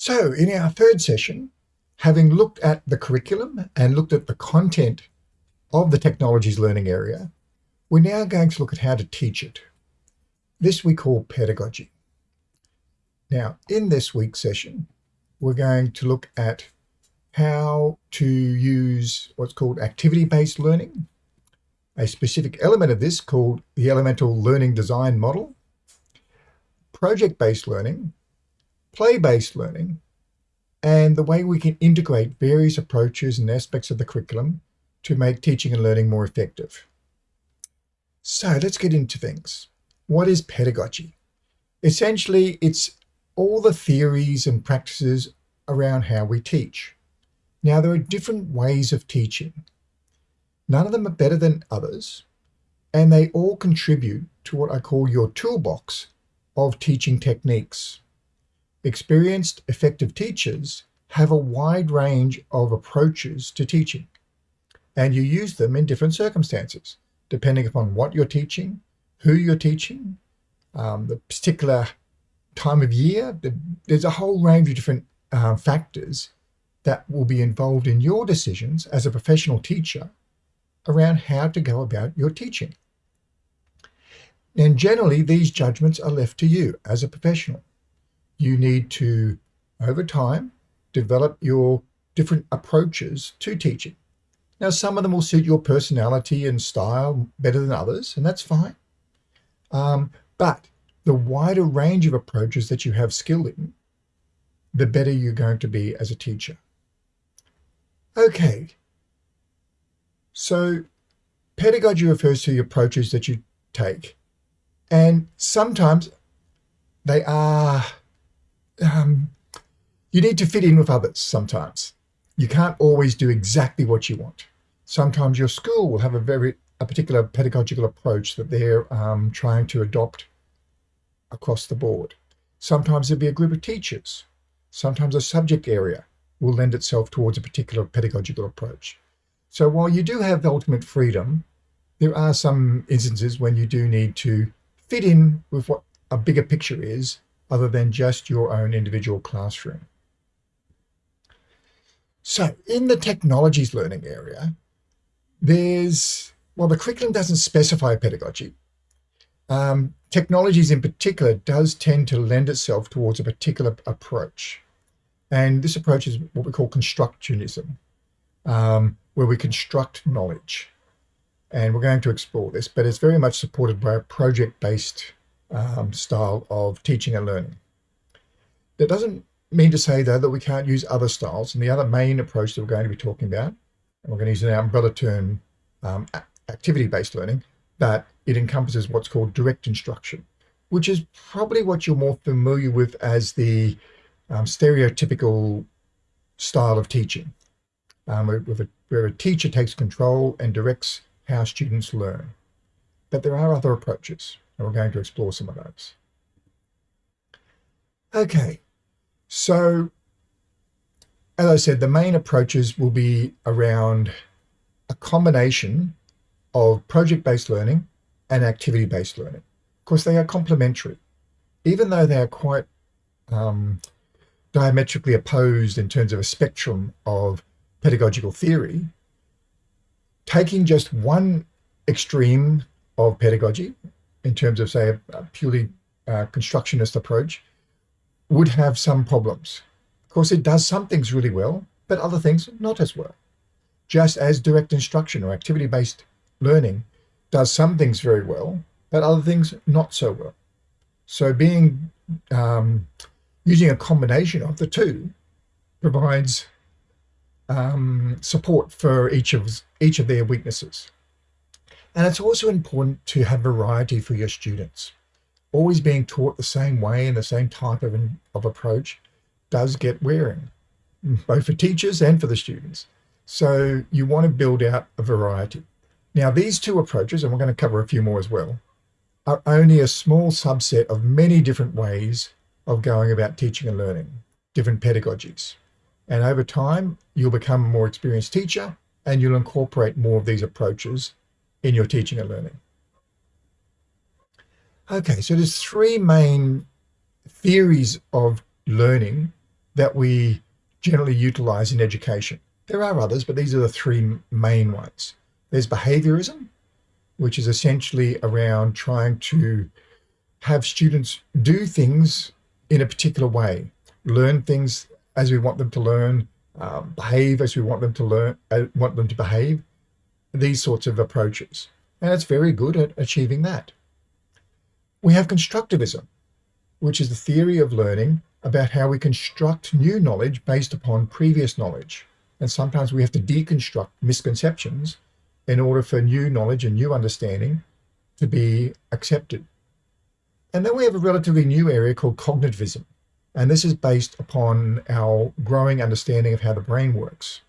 So in our third session, having looked at the curriculum and looked at the content of the technologies learning area, we're now going to look at how to teach it. This we call pedagogy. Now, in this week's session, we're going to look at how to use what's called activity-based learning, a specific element of this called the Elemental Learning Design Model, project-based learning, play-based learning, and the way we can integrate various approaches and aspects of the curriculum to make teaching and learning more effective. So let's get into things. What is pedagogy? Essentially, it's all the theories and practices around how we teach. Now, there are different ways of teaching. None of them are better than others, and they all contribute to what I call your toolbox of teaching techniques. Experienced, effective teachers have a wide range of approaches to teaching, and you use them in different circumstances, depending upon what you're teaching, who you're teaching, um, the particular time of year. There's a whole range of different uh, factors that will be involved in your decisions as a professional teacher around how to go about your teaching. And generally, these judgments are left to you as a professional. You need to, over time, develop your different approaches to teaching. Now, some of them will suit your personality and style better than others, and that's fine. Um, but the wider range of approaches that you have skill in, the better you're going to be as a teacher. Okay, so pedagogy refers to the approaches that you take. And sometimes they are, um, you need to fit in with others sometimes. You can't always do exactly what you want. Sometimes your school will have a very, a particular pedagogical approach that they're um, trying to adopt across the board. Sometimes there'll be a group of teachers. Sometimes a subject area will lend itself towards a particular pedagogical approach. So while you do have ultimate freedom, there are some instances when you do need to fit in with what a bigger picture is other than just your own individual classroom. So in the technologies learning area, there's, well, the curriculum doesn't specify pedagogy. Um, technologies in particular does tend to lend itself towards a particular approach. And this approach is what we call constructionism. Um, where we construct knowledge. And we're going to explore this, but it's very much supported by a project-based um, style of teaching and learning. That doesn't mean to say, though, that we can't use other styles. And the other main approach that we're going to be talking about, and we're going to use an umbrella term, um, activity-based learning, that it encompasses what's called direct instruction, which is probably what you're more familiar with as the um, stereotypical style of teaching um, where a teacher takes control and directs how students learn. But there are other approaches, and we're going to explore some of those. Okay, so as I said, the main approaches will be around a combination of project-based learning and activity-based learning. Of course, they are complementary. Even though they are quite um, diametrically opposed in terms of a spectrum of pedagogical theory, taking just one extreme of pedagogy in terms of, say, a, purely uh, constructionist approach would have some problems. Of course, it does some things really well, but other things not as well. Just as direct instruction or activity-based learning does some things very well, but other things not so well. So being um, using a combination of the two provides um, support for each of each of their weaknesses. And it's also important to have variety for your students. Always being taught the same way and the same type of, of approach does get wearing, both for teachers and for the students. So you want to build out a variety. Now, these two approaches, and we're going to cover a few more as well, are only a small subset of many different ways of going about teaching and learning, different pedagogies. And over time, you'll become a more experienced teacher and you'll incorporate more of these approaches in your teaching and learning. Okay, so there's three main theories of learning that we generally utilize in education. There are others, but these are the three main ones. There's behaviorism, which is essentially around trying to have students do things in a particular way, learn things as we want them to learn, um, behave as we want them to learn, uh, want them to behave, these sorts of approaches. And it's very good at achieving that. We have constructivism, which is the theory of learning about how we construct new knowledge based upon previous knowledge. And sometimes we have to deconstruct misconceptions in order for new knowledge and new understanding to be accepted. And then we have a relatively new area called cognitivism. And this is based upon our growing understanding of how the brain works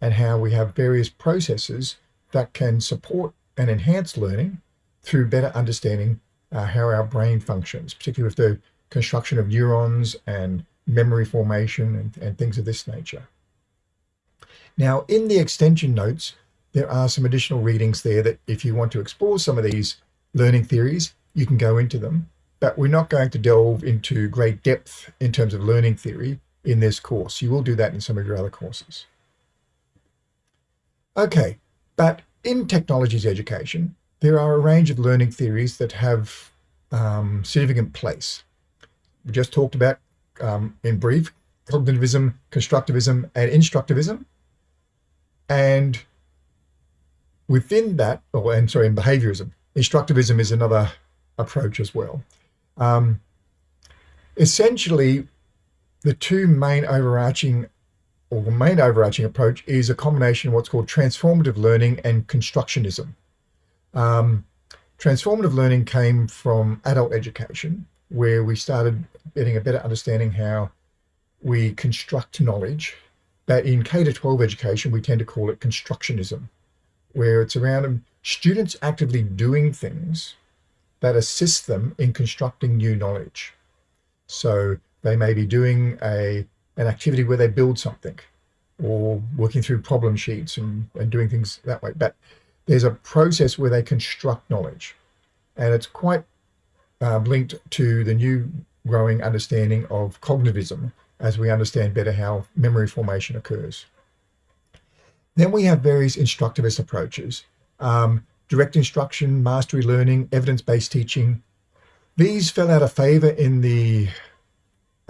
and how we have various processes that can support and enhance learning through better understanding uh, how our brain functions, particularly with the construction of neurons and memory formation and, and things of this nature. Now, in the extension notes, there are some additional readings there that if you want to explore some of these learning theories, you can go into them. But we're not going to delve into great depth in terms of learning theory in this course. You will do that in some of your other courses. Okay, but in technologies education, there are a range of learning theories that have um, significant place. We just talked about, um, in brief, cognitivism, constructivism, and instructivism. And within that, or and sorry, in behaviorism, instructivism is another approach as well. Um, essentially, the two main overarching or the main overarching approach is a combination of what's called transformative learning and constructionism. Um, transformative learning came from adult education, where we started getting a better understanding how we construct knowledge. But in K to 12 education, we tend to call it constructionism where it's around students actively doing things that assist them in constructing new knowledge. So they may be doing a an activity where they build something or working through problem sheets and, and doing things that way. But there's a process where they construct knowledge. And it's quite um, linked to the new growing understanding of cognitivism as we understand better how memory formation occurs. Then we have various instructivist approaches, um, direct instruction, mastery learning, evidence-based teaching. These fell out of favor in the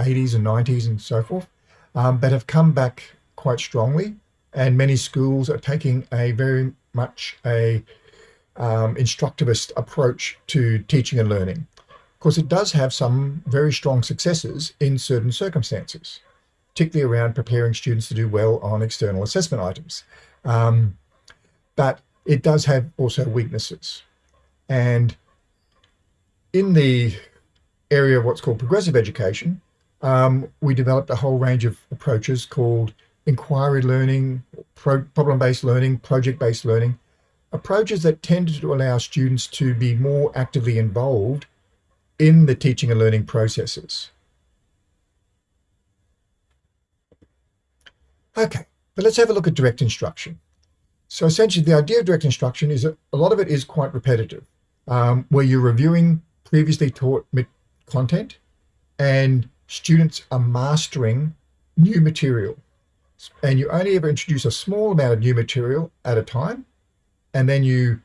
80s and 90s and so forth, um, but have come back quite strongly. And many schools are taking a very much a um, instructivist approach to teaching and learning. Of course, it does have some very strong successes in certain circumstances particularly around preparing students to do well on external assessment items. Um, but it does have also weaknesses. And in the area of what's called progressive education, um, we developed a whole range of approaches called inquiry learning, pro problem-based learning, project-based learning, approaches that tended to allow students to be more actively involved in the teaching and learning processes. Okay, but let's have a look at direct instruction. So essentially the idea of direct instruction is that a lot of it is quite repetitive, um, where you're reviewing previously taught content and students are mastering new material. And you only ever introduce a small amount of new material at a time, and then you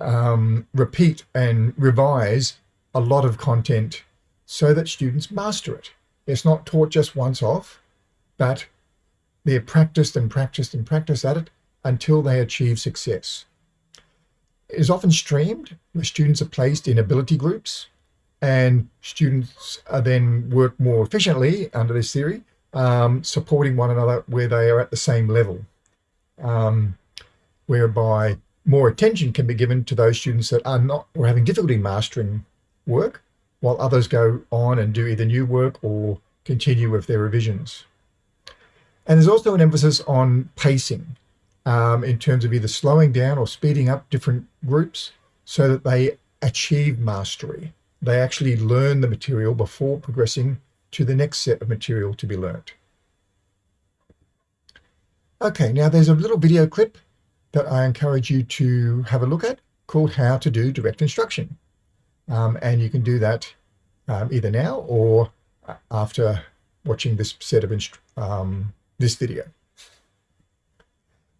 um, repeat and revise a lot of content so that students master it. It's not taught just once off, but they're practiced and practiced and practiced at it until they achieve success. It is often streamed where students are placed in ability groups and students are then work more efficiently under this theory, um, supporting one another where they are at the same level, um, whereby more attention can be given to those students that are not or having difficulty mastering work, while others go on and do either new work or continue with their revisions. And there's also an emphasis on pacing um, in terms of either slowing down or speeding up different groups so that they achieve mastery. They actually learn the material before progressing to the next set of material to be learnt. Okay, now there's a little video clip that I encourage you to have a look at called How to Do Direct Instruction. Um, and you can do that um, either now or after watching this set of um, this video.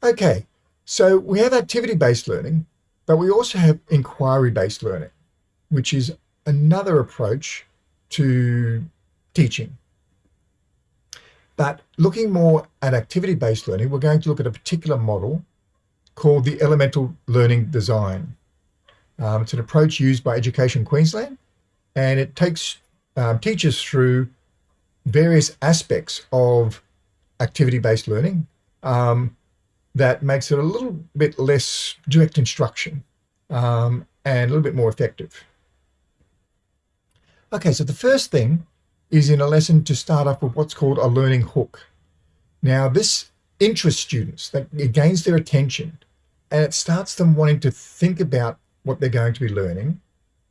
Okay, so we have activity-based learning, but we also have inquiry-based learning, which is another approach to teaching. But looking more at activity-based learning, we're going to look at a particular model called the Elemental Learning Design. Um, it's an approach used by Education Queensland, and it takes um, teachers through various aspects of activity-based learning um, that makes it a little bit less direct instruction um, and a little bit more effective. Okay, so the first thing is in a lesson to start off with what's called a learning hook. Now this interests students, that it gains their attention and it starts them wanting to think about what they're going to be learning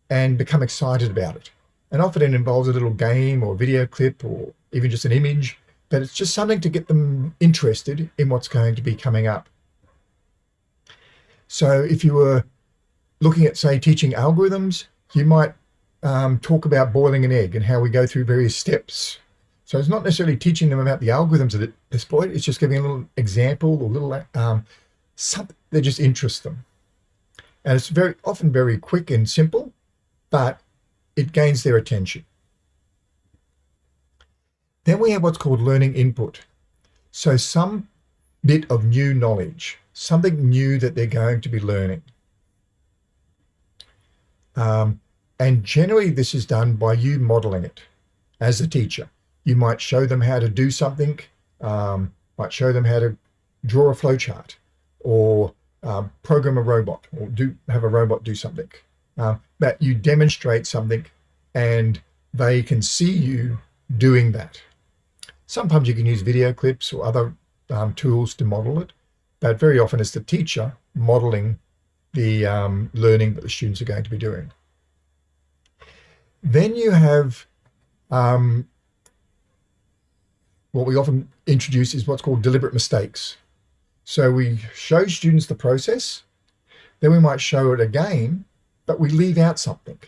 and become excited about it. And often it involves a little game or video clip or even just an image, but it's just something to get them interested in what's going to be coming up. So if you were looking at, say, teaching algorithms, you might um, talk about boiling an egg and how we go through various steps. So it's not necessarily teaching them about the algorithms at this point. It's just giving a little example or little um, something that just interests them. And it's very often very quick and simple, but it gains their attention. Then we have what's called learning input. So some bit of new knowledge, something new that they're going to be learning. Um, and generally this is done by you modeling it as a teacher. You might show them how to do something, um, might show them how to draw a flowchart or um, program a robot or do have a robot do something. Uh, but you demonstrate something and they can see you doing that. Sometimes you can use video clips or other um, tools to model it, but very often it's the teacher modeling the um, learning that the students are going to be doing. Then you have um, what we often introduce is what's called deliberate mistakes. So we show students the process, then we might show it again, but we leave out something.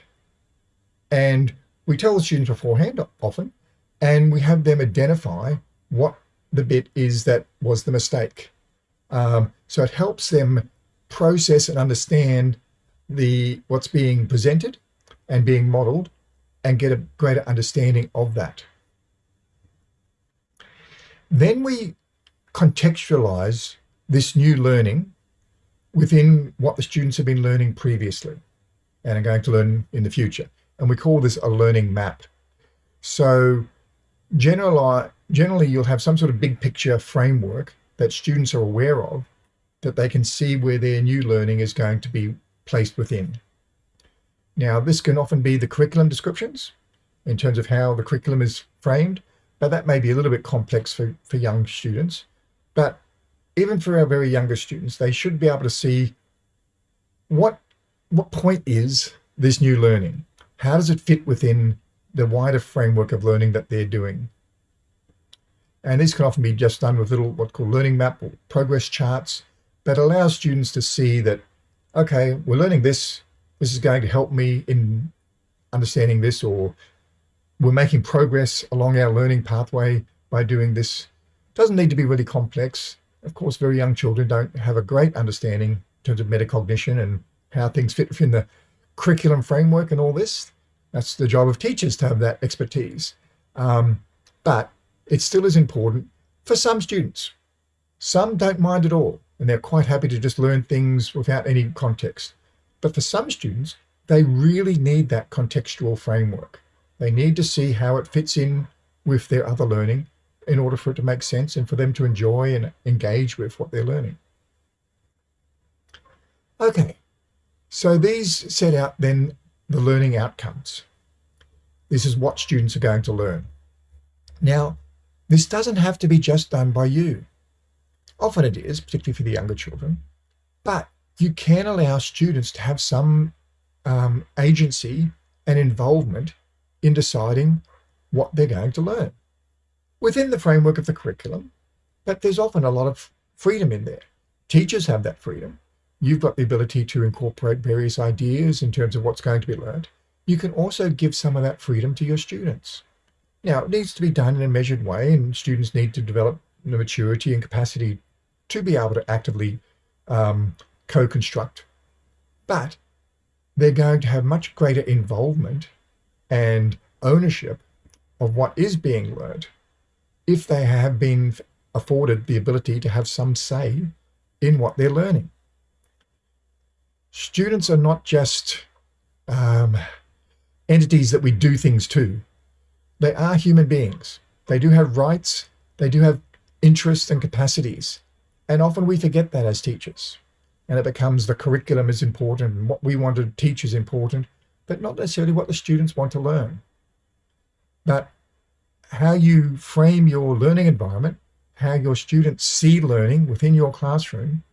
And we tell the students beforehand often, and we have them identify what the bit is that was the mistake. Um, so it helps them process and understand the what's being presented and being modeled and get a greater understanding of that. Then we contextualize this new learning within what the students have been learning previously and are going to learn in the future. And we call this a learning map. So generally, you'll have some sort of big picture framework that students are aware of that they can see where their new learning is going to be placed within. Now, this can often be the curriculum descriptions in terms of how the curriculum is framed, but that may be a little bit complex for, for young students. But even for our very younger students, they should be able to see what, what point is this new learning? How does it fit within the wider framework of learning that they're doing? And these can often be just done with little what called learning map or progress charts that allow students to see that, okay, we're learning this this is going to help me in understanding this or we're making progress along our learning pathway by doing this. It doesn't need to be really complex. Of course, very young children don't have a great understanding in terms of metacognition and how things fit within the curriculum framework and all this. That's the job of teachers to have that expertise. Um, but it still is important for some students. Some don't mind at all, and they're quite happy to just learn things without any context. But for some students, they really need that contextual framework. They need to see how it fits in with their other learning in order for it to make sense and for them to enjoy and engage with what they're learning. Okay, so these set out then the learning outcomes. This is what students are going to learn. Now, this doesn't have to be just done by you. Often it is, particularly for the younger children, but you can allow students to have some um, agency and involvement in deciding what they're going to learn within the framework of the curriculum. But there's often a lot of freedom in there. Teachers have that freedom. You've got the ability to incorporate various ideas in terms of what's going to be learned. You can also give some of that freedom to your students. Now, it needs to be done in a measured way, and students need to develop the maturity and capacity to be able to actively um, co-construct. But they're going to have much greater involvement and ownership of what is being learned if they have been afforded the ability to have some say in what they're learning. Students are not just um, entities that we do things to. They are human beings. They do have rights. They do have interests and capacities. And often we forget that as teachers. And it becomes the curriculum is important and what we want to teach is important, but not necessarily what the students want to learn. But how you frame your learning environment, how your students see learning within your classroom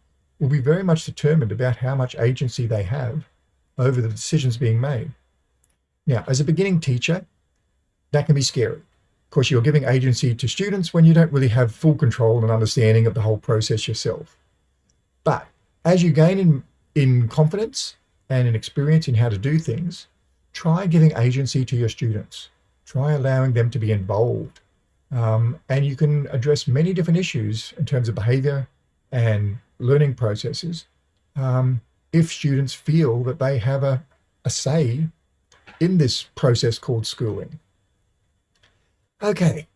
will be very much determined about how much agency they have over the decisions being made. Now, as a beginning teacher, that can be scary. Of course, you're giving agency to students when you don't really have full control and understanding of the whole process yourself. But as you gain in, in confidence and in experience in how to do things, try giving agency to your students. Try allowing them to be involved. Um, and you can address many different issues in terms of behavior and learning processes um, if students feel that they have a, a say in this process called schooling. Okay,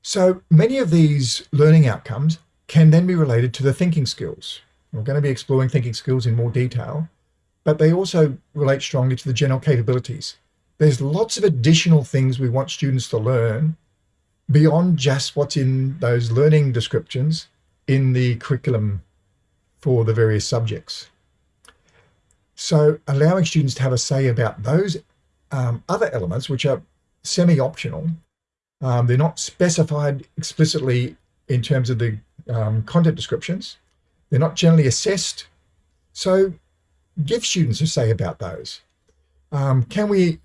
so many of these learning outcomes can then be related to the thinking skills. We're going to be exploring thinking skills in more detail, but they also relate strongly to the general capabilities. There's lots of additional things we want students to learn beyond just what's in those learning descriptions in the curriculum for the various subjects. So allowing students to have a say about those um, other elements, which are semi-optional, um, they're not specified explicitly in terms of the um, content descriptions. They're not generally assessed. So give students a say about those. Um, can we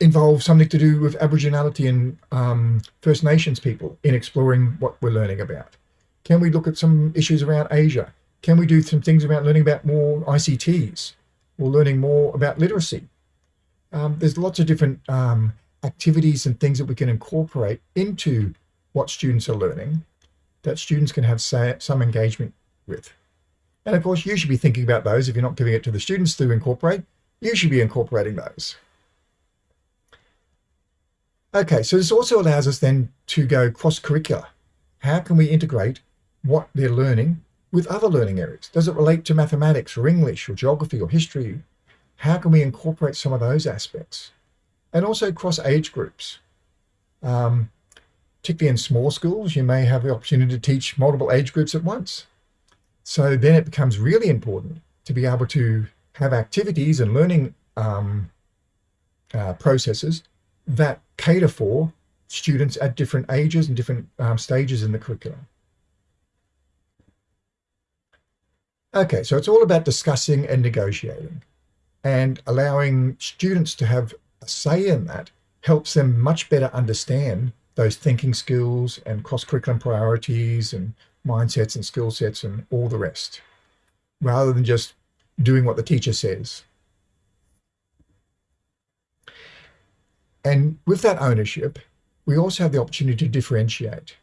involve something to do with Aboriginality and um, First Nations people in exploring what we're learning about? Can we look at some issues around Asia? Can we do some things about learning about more ICTs or learning more about literacy? Um, there's lots of different um, activities and things that we can incorporate into what students are learning that students can have say, some engagement with. And of course, you should be thinking about those. If you're not giving it to the students to incorporate, you should be incorporating those. Okay, so this also allows us then to go cross-curricular. How can we integrate what they're learning with other learning areas? Does it relate to mathematics or English or geography or history? How can we incorporate some of those aspects? And also cross age groups. Um, particularly in small schools, you may have the opportunity to teach multiple age groups at once. So then it becomes really important to be able to have activities and learning um, uh, processes that cater for students at different ages and different um, stages in the curriculum. Okay, so it's all about discussing and negotiating and allowing students to have a say in that helps them much better understand those thinking skills and cross-curriculum priorities and mindsets and skill sets and all the rest, rather than just doing what the teacher says. And with that ownership, we also have the opportunity to differentiate.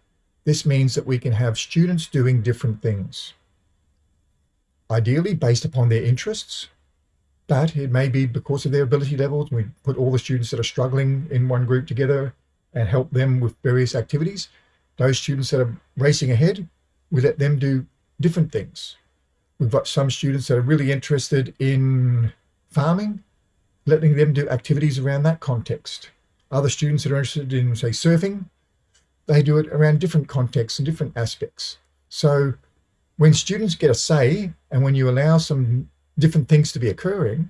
This means that we can have students doing different things ideally based upon their interests, but it may be because of their ability levels. We put all the students that are struggling in one group together and help them with various activities. Those students that are racing ahead, we let them do different things. We've got some students that are really interested in farming, letting them do activities around that context. Other students that are interested in, say, surfing, they do it around different contexts and different aspects. So when students get a say and when you allow some different things to be occurring,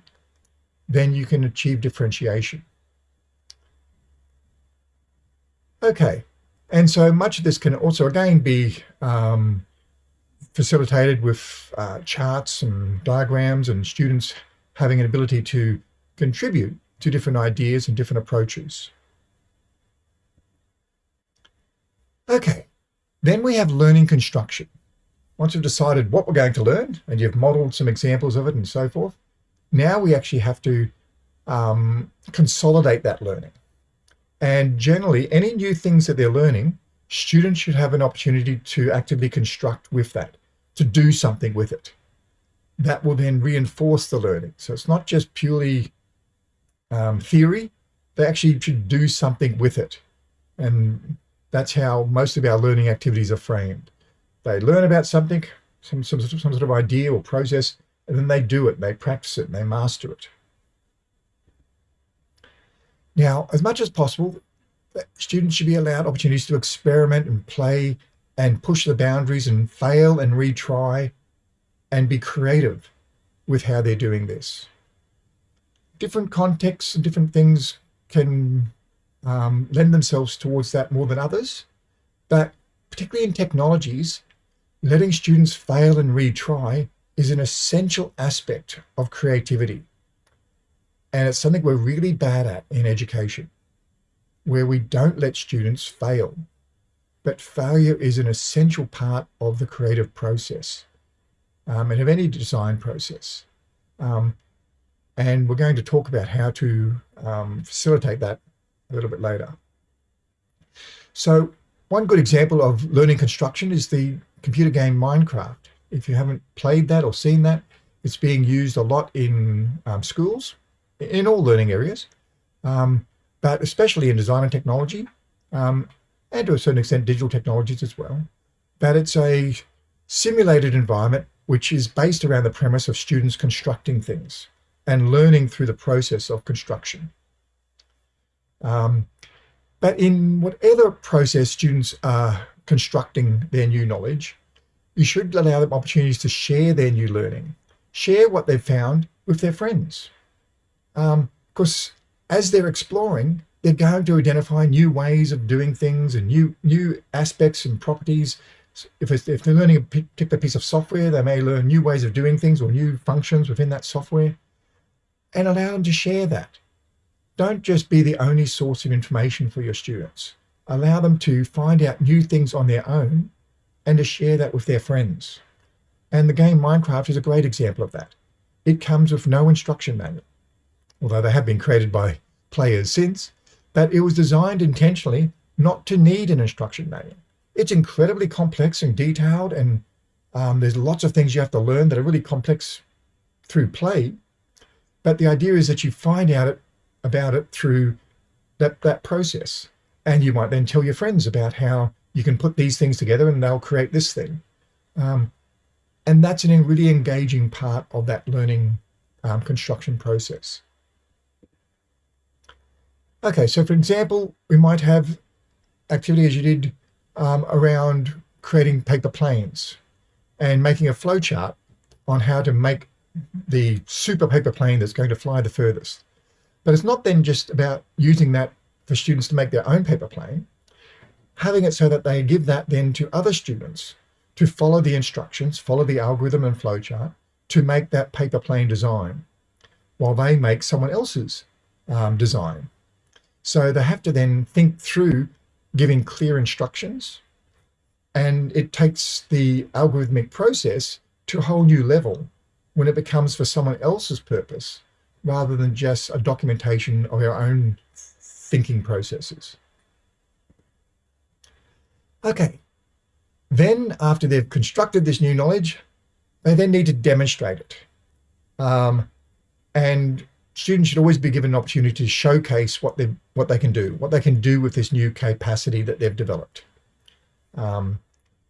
then you can achieve differentiation. Okay, and so much of this can also again be um, facilitated with uh, charts and diagrams and students having an ability to contribute to different ideas and different approaches. Okay, then we have learning construction once you've decided what we're going to learn and you've modeled some examples of it and so forth, now we actually have to um, consolidate that learning. And generally, any new things that they're learning, students should have an opportunity to actively construct with that, to do something with it. That will then reinforce the learning. So it's not just purely um, theory, they actually should do something with it. And that's how most of our learning activities are framed. They learn about something, some, some, some sort of idea or process, and then they do it, they practice it, and they master it. Now, as much as possible, students should be allowed opportunities to experiment and play and push the boundaries and fail and retry and be creative with how they're doing this. Different contexts and different things can um, lend themselves towards that more than others, but particularly in technologies, letting students fail and retry is an essential aspect of creativity. And it's something we're really bad at in education, where we don't let students fail. But failure is an essential part of the creative process um, and of any design process. Um, and we're going to talk about how to um, facilitate that a little bit later. So one good example of learning construction is the computer game Minecraft. If you haven't played that or seen that, it's being used a lot in um, schools, in all learning areas, um, but especially in design and technology, um, and to a certain extent digital technologies as well. But it's a simulated environment which is based around the premise of students constructing things and learning through the process of construction. Um, but in whatever process students are constructing their new knowledge, you should allow them opportunities to share their new learning, share what they've found with their friends. Because um, as they're exploring, they're going to identify new ways of doing things and new new aspects and properties. If, if they're learning a particular piece of software, they may learn new ways of doing things or new functions within that software and allow them to share that. Don't just be the only source of information for your students. Allow them to find out new things on their own and to share that with their friends. And the game Minecraft is a great example of that. It comes with no instruction manual, although they have been created by players since, but it was designed intentionally not to need an instruction manual. It's incredibly complex and detailed, and um, there's lots of things you have to learn that are really complex through play, but the idea is that you find out it, about it through that, that process. And you might then tell your friends about how you can put these things together and they'll create this thing. Um, and that's a really engaging part of that learning um, construction process. Okay, so for example, we might have activity as you did um, around creating paper planes and making a flowchart on how to make the super paper plane that's going to fly the furthest. But it's not then just about using that for students to make their own paper plane, having it so that they give that then to other students to follow the instructions, follow the algorithm and flowchart to make that paper plane design while they make someone else's um, design. So they have to then think through giving clear instructions and it takes the algorithmic process to a whole new level when it becomes for someone else's purpose rather than just a documentation of our own thinking processes. Okay, then after they've constructed this new knowledge, they then need to demonstrate it. Um, and students should always be given an opportunity to showcase what they what they can do, what they can do with this new capacity that they've developed. Um,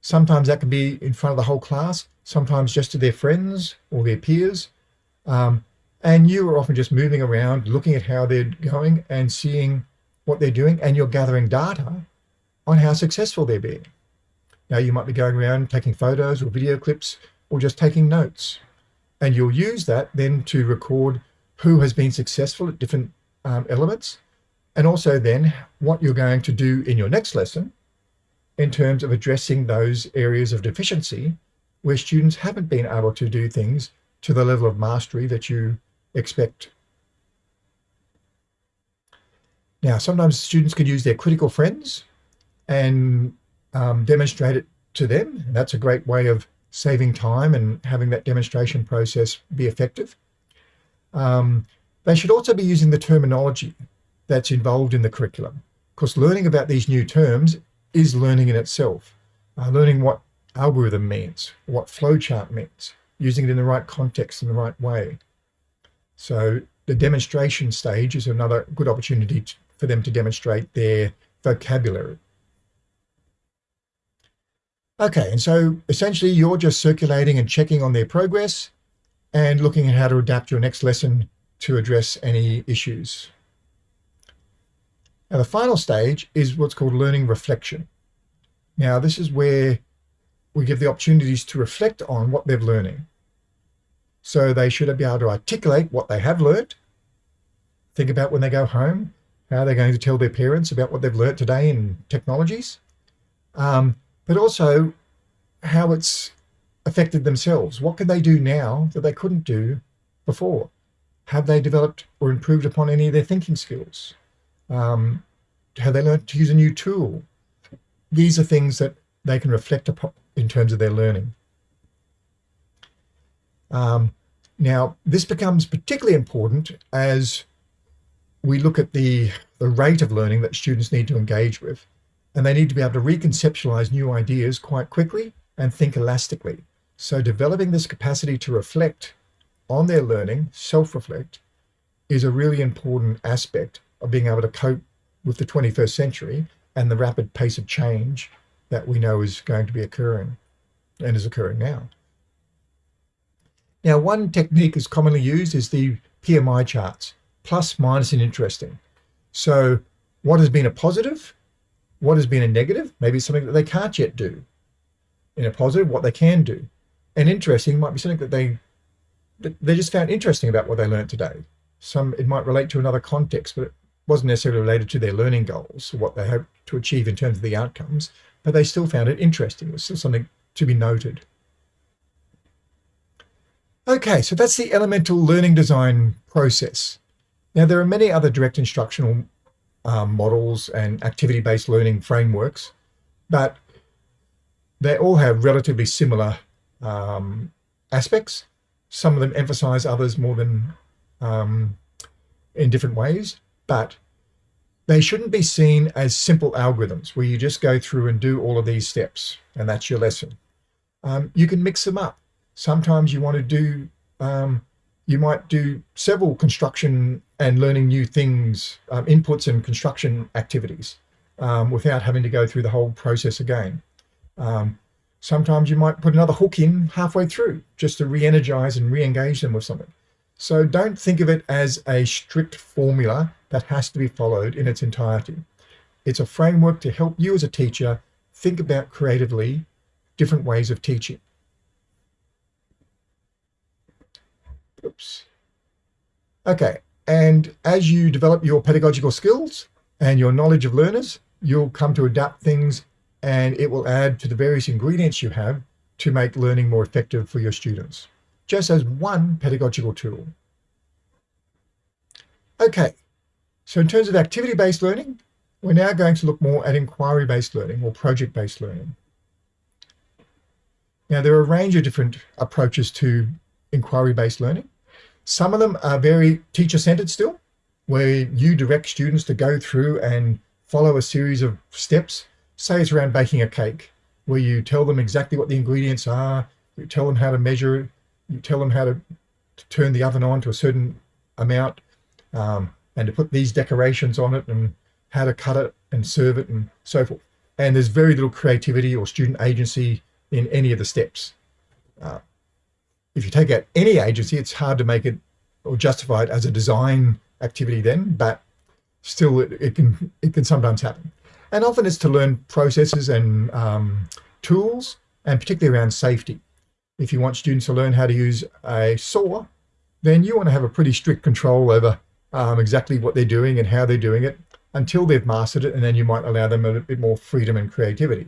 sometimes that can be in front of the whole class, sometimes just to their friends or their peers. Um, and you are often just moving around, looking at how they're going and seeing what they're doing, and you're gathering data on how successful they're being. Now you might be going around taking photos or video clips or just taking notes. And you'll use that then to record who has been successful at different um, elements, and also then what you're going to do in your next lesson in terms of addressing those areas of deficiency where students haven't been able to do things to the level of mastery that you expect. Now, sometimes students can use their critical friends and um, demonstrate it to them. And that's a great way of saving time and having that demonstration process be effective. Um, they should also be using the terminology that's involved in the curriculum. because learning about these new terms is learning in itself. Uh, learning what algorithm means, what flowchart means, using it in the right context in the right way. So the demonstration stage is another good opportunity to, for them to demonstrate their vocabulary. Okay, and so essentially you're just circulating and checking on their progress and looking at how to adapt your next lesson to address any issues. Now the final stage is what's called learning reflection. Now this is where we give the opportunities to reflect on what they're learning. So they should be able to articulate what they have learned, think about when they go home, how they're going to tell their parents about what they've learned today in technologies, um, but also how it's affected themselves. What could they do now that they couldn't do before? Have they developed or improved upon any of their thinking skills? Um, have they learned to use a new tool? These are things that they can reflect upon in terms of their learning. Um, now, this becomes particularly important as we look at the, the rate of learning that students need to engage with, and they need to be able to reconceptualize new ideas quite quickly and think elastically. So developing this capacity to reflect on their learning, self-reflect, is a really important aspect of being able to cope with the 21st century and the rapid pace of change that we know is going to be occurring and is occurring now. Now, one technique is commonly used is the PMI charts, plus, minus, and interesting. So what has been a positive? What has been a negative? Maybe something that they can't yet do. In a positive, what they can do. And interesting might be something that they that they just found interesting about what they learned today. Some it might relate to another context, but it wasn't necessarily related to their learning goals, or what they hoped to achieve in terms of the outcomes, but they still found it interesting. It was still something to be noted. Okay, so that's the elemental learning design process. Now, there are many other direct instructional um, models and activity-based learning frameworks, but they all have relatively similar um, aspects. Some of them emphasize others more than um, in different ways, but they shouldn't be seen as simple algorithms where you just go through and do all of these steps and that's your lesson. Um, you can mix them up. Sometimes you want to do, um, you might do several construction and learning new things, um, inputs and construction activities um, without having to go through the whole process again. Sometimes you might put another hook in halfway through just to re-energize and re-engage them with something. So don't think of it as a strict formula that has to be followed in its entirety. It's a framework to help you as a teacher think about creatively different ways of teaching. Oops. Okay, and as you develop your pedagogical skills and your knowledge of learners, you'll come to adapt things and it will add to the various ingredients you have to make learning more effective for your students, just as one pedagogical tool. Okay, so in terms of activity-based learning, we're now going to look more at inquiry-based learning or project-based learning. Now, there are a range of different approaches to inquiry-based learning. Some of them are very teacher-centered still, where you direct students to go through and follow a series of steps. Say it's around baking a cake, where you tell them exactly what the ingredients are, you tell them how to measure it, you tell them how to, to turn the oven on to a certain amount, um, and to put these decorations on it, and how to cut it and serve it, and so forth. And there's very little creativity or student agency in any of the steps. Uh, if you take out any agency, it's hard to make it or justify it as a design activity then, but still it, it can it can sometimes happen. And often it's to learn processes and um, tools, and particularly around safety. If you want students to learn how to use a saw, then you want to have a pretty strict control over um, exactly what they're doing and how they're doing it until they've mastered it, and then you might allow them a bit more freedom and creativity.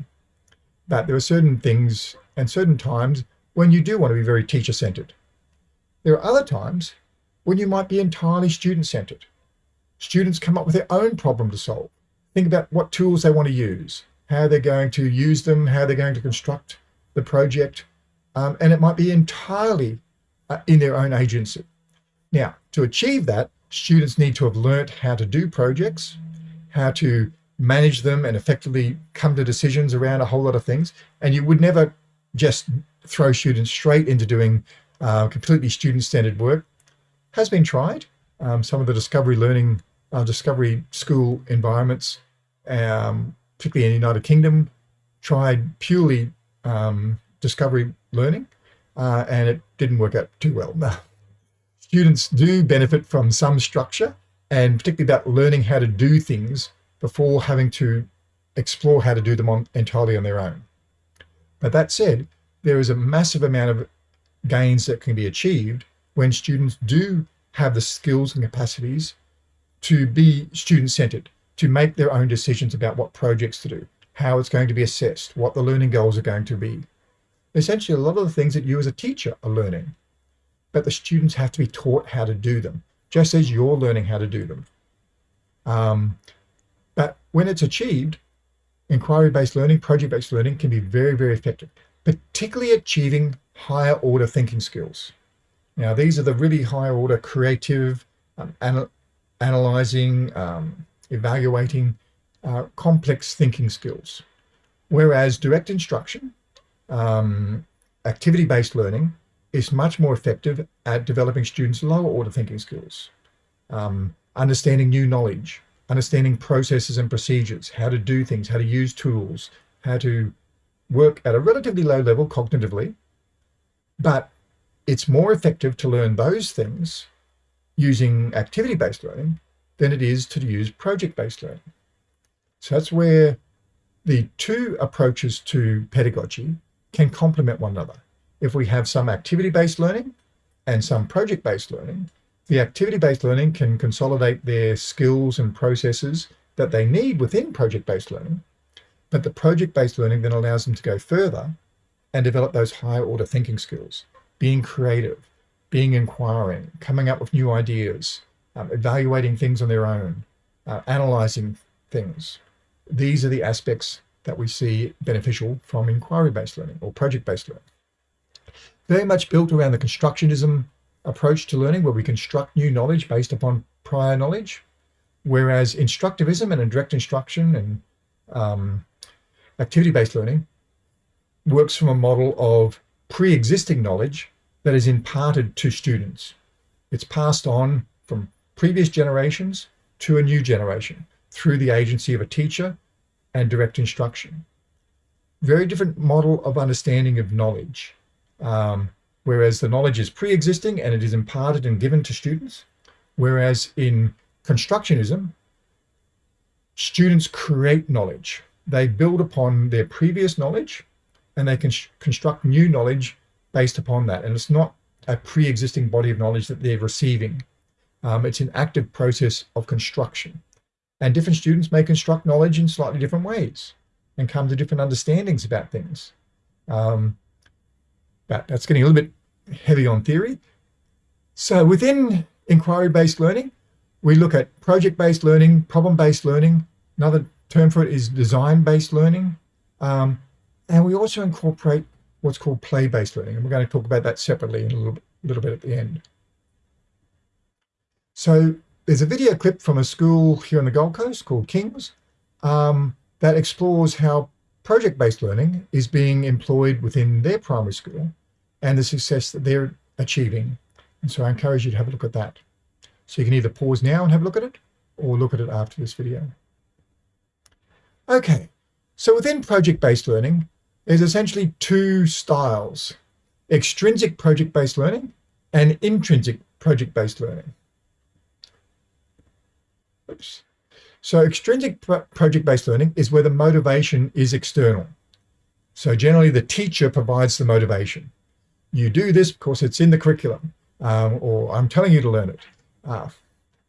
But there are certain things and certain times when you do want to be very teacher-centered. There are other times when you might be entirely student-centered. Students come up with their own problem to solve. Think about what tools they want to use, how they're going to use them, how they're going to construct the project, um, and it might be entirely uh, in their own agency. Now, to achieve that, students need to have learnt how to do projects, how to manage them and effectively come to decisions around a whole lot of things. And you would never just throw students straight into doing uh, completely student-centered work. Has been tried. Um, some of the discovery learning, uh, discovery school environments, um, particularly in the United Kingdom, tried purely um, discovery learning, uh, and it didn't work out too well. Students do benefit from some structure, and particularly about learning how to do things before having to explore how to do them on, entirely on their own. But that said, there is a massive amount of gains that can be achieved when students do have the skills and capacities to be student-centered, to make their own decisions about what projects to do, how it's going to be assessed, what the learning goals are going to be. Essentially, a lot of the things that you as a teacher are learning, but the students have to be taught how to do them, just as you're learning how to do them. Um, but when it's achieved, inquiry-based learning, project-based learning can be very, very effective, particularly achieving higher order thinking skills. Now, these are the really higher order creative, um, anal analyzing, um, evaluating, uh, complex thinking skills. Whereas direct instruction, um, activity-based learning is much more effective at developing students' lower order thinking skills, um, understanding new knowledge, understanding processes and procedures, how to do things, how to use tools, how to work at a relatively low level cognitively, but it's more effective to learn those things using activity-based learning than it is to use project-based learning. So that's where the two approaches to pedagogy can complement one another. If we have some activity-based learning and some project-based learning, the activity-based learning can consolidate their skills and processes that they need within project-based learning, but the project-based learning then allows them to go further and develop those higher order thinking skills, being creative, being inquiring, coming up with new ideas, um, evaluating things on their own, uh, analyzing things. These are the aspects that we see beneficial from inquiry-based learning or project-based learning. Very much built around the constructionism approach to learning where we construct new knowledge based upon prior knowledge, whereas instructivism and direct instruction and um, activity-based learning works from a model of pre-existing knowledge that is imparted to students. It's passed on from previous generations to a new generation through the agency of a teacher and direct instruction. Very different model of understanding of knowledge. Um, whereas the knowledge is pre-existing and it is imparted and given to students. Whereas in constructionism, students create knowledge. They build upon their previous knowledge and they can construct new knowledge based upon that. And it's not a pre-existing body of knowledge that they're receiving. Um, it's an active process of construction. And different students may construct knowledge in slightly different ways and come to different understandings about things. Um, but that's getting a little bit heavy on theory. So within inquiry-based learning, we look at project-based learning, problem-based learning. Another term for it is design-based learning. Um, and we also incorporate what's called play-based learning. And we're going to talk about that separately in a little, little bit at the end. So there's a video clip from a school here on the Gold Coast called King's um, that explores how project-based learning is being employed within their primary school and the success that they're achieving. And so I encourage you to have a look at that. So you can either pause now and have a look at it or look at it after this video. Okay, so within project-based learning, there's essentially two styles, extrinsic project-based learning and intrinsic project-based learning. Oops. So extrinsic pro project-based learning is where the motivation is external. So generally the teacher provides the motivation you do this because it's in the curriculum, um, or I'm telling you to learn it. Uh,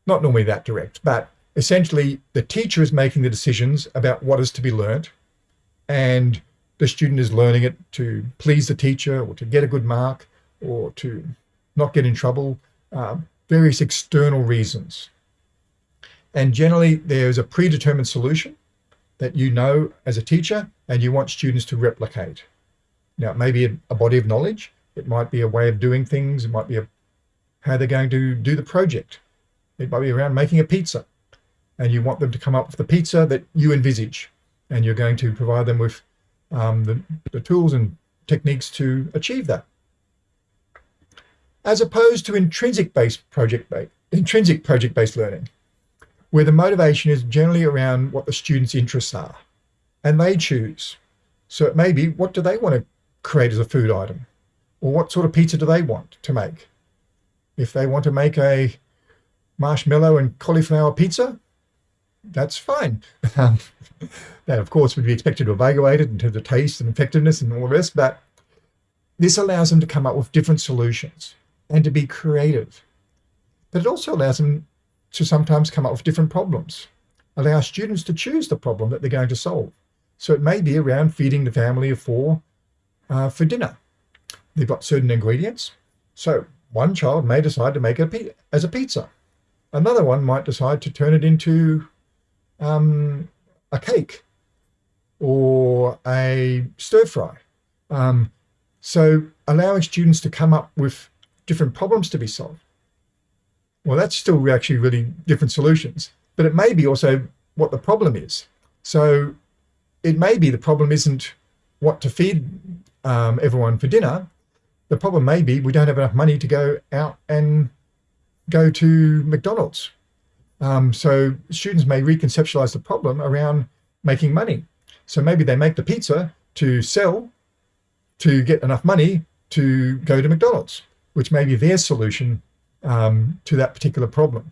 not normally that direct, but essentially the teacher is making the decisions about what is to be learnt, and the student is learning it to please the teacher or to get a good mark or to not get in trouble, uh, various external reasons. And generally there's a predetermined solution that you know as a teacher and you want students to replicate. Now, it may be a, a body of knowledge, it might be a way of doing things. It might be a, how they're going to do the project. It might be around making a pizza. and you want them to come up with the pizza that you envisage. And you're going to provide them with um, the, the tools and techniques to achieve that. As opposed to intrinsic-based project-based, intrinsic project-based learning, where the motivation is generally around what the students' interests are, and they choose. So it may be, what do they want to create as a food item? Or what sort of pizza do they want to make? If they want to make a marshmallow and cauliflower pizza, that's fine. Um, that, of course, would be expected to evaluate it in terms of taste and effectiveness and all the rest, but this allows them to come up with different solutions and to be creative. But it also allows them to sometimes come up with different problems, allow students to choose the problem that they're going to solve. So it may be around feeding the family of four uh, for dinner. They've got certain ingredients. So one child may decide to make it as a pizza. Another one might decide to turn it into um, a cake or a stir fry. Um, so allowing students to come up with different problems to be solved. Well, that's still actually really different solutions, but it may be also what the problem is. So it may be the problem isn't what to feed um, everyone for dinner. The problem may be we don't have enough money to go out and go to McDonald's. Um, so students may reconceptualize the problem around making money. So maybe they make the pizza to sell to get enough money to go to McDonald's, which may be their solution um, to that particular problem.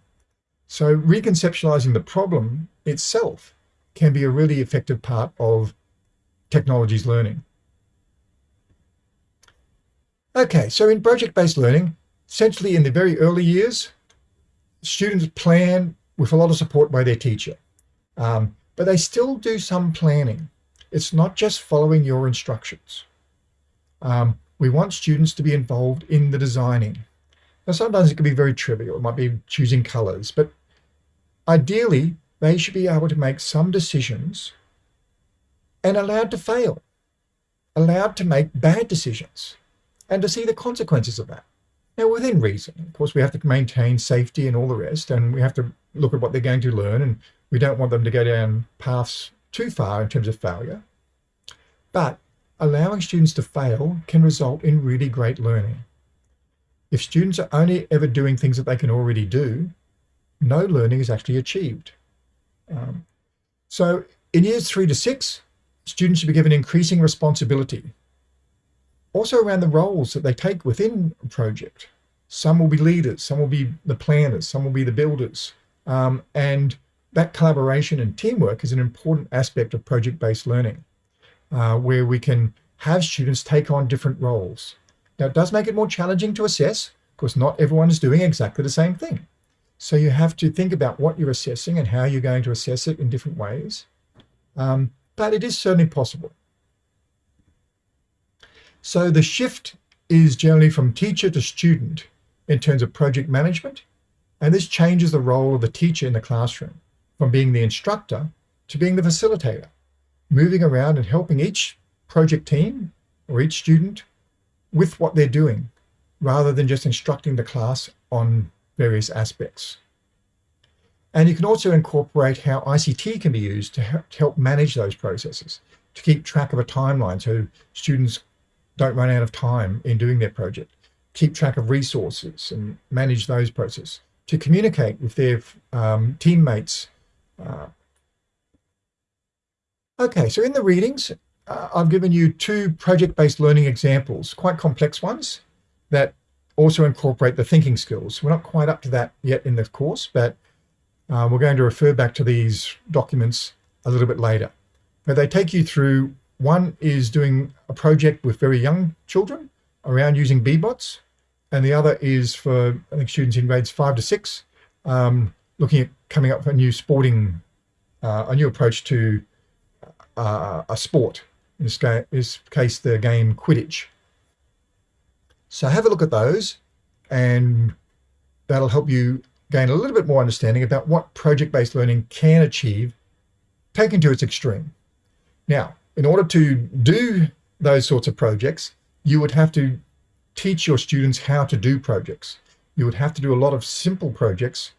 So reconceptualizing the problem itself can be a really effective part of technologies learning. Okay, so in project-based learning, essentially in the very early years, students plan with a lot of support by their teacher, um, but they still do some planning. It's not just following your instructions. Um, we want students to be involved in the designing. Now, sometimes it can be very trivial. It might be choosing colors, but ideally, they should be able to make some decisions and allowed to fail, allowed to make bad decisions and to see the consequences of that. Now, within reason, of course, we have to maintain safety and all the rest, and we have to look at what they're going to learn, and we don't want them to go down paths too far in terms of failure. But allowing students to fail can result in really great learning. If students are only ever doing things that they can already do, no learning is actually achieved. Um, so in years three to six, students should be given increasing responsibility also around the roles that they take within a project. Some will be leaders, some will be the planners, some will be the builders. Um, and that collaboration and teamwork is an important aspect of project-based learning, uh, where we can have students take on different roles. Now, it does make it more challenging to assess, because not everyone is doing exactly the same thing. So you have to think about what you're assessing and how you're going to assess it in different ways. Um, but it is certainly possible. So the shift is generally from teacher to student in terms of project management. And this changes the role of the teacher in the classroom from being the instructor to being the facilitator, moving around and helping each project team or each student with what they're doing, rather than just instructing the class on various aspects. And you can also incorporate how ICT can be used to help manage those processes, to keep track of a timeline so students don't run out of time in doing their project, keep track of resources and manage those processes, to communicate with their um, teammates. Uh, okay, so in the readings, uh, I've given you two project-based learning examples, quite complex ones that also incorporate the thinking skills. We're not quite up to that yet in the course, but uh, we're going to refer back to these documents a little bit later. But they take you through one is doing a project with very young children around using Bee-Bots, and the other is for I think students in grades five to six, um, looking at coming up with a new sporting, uh, a new approach to uh, a sport. In this, in this case, the game Quidditch. So have a look at those, and that'll help you gain a little bit more understanding about what project-based learning can achieve, taken to its extreme. Now, in order to do those sorts of projects, you would have to teach your students how to do projects. You would have to do a lot of simple projects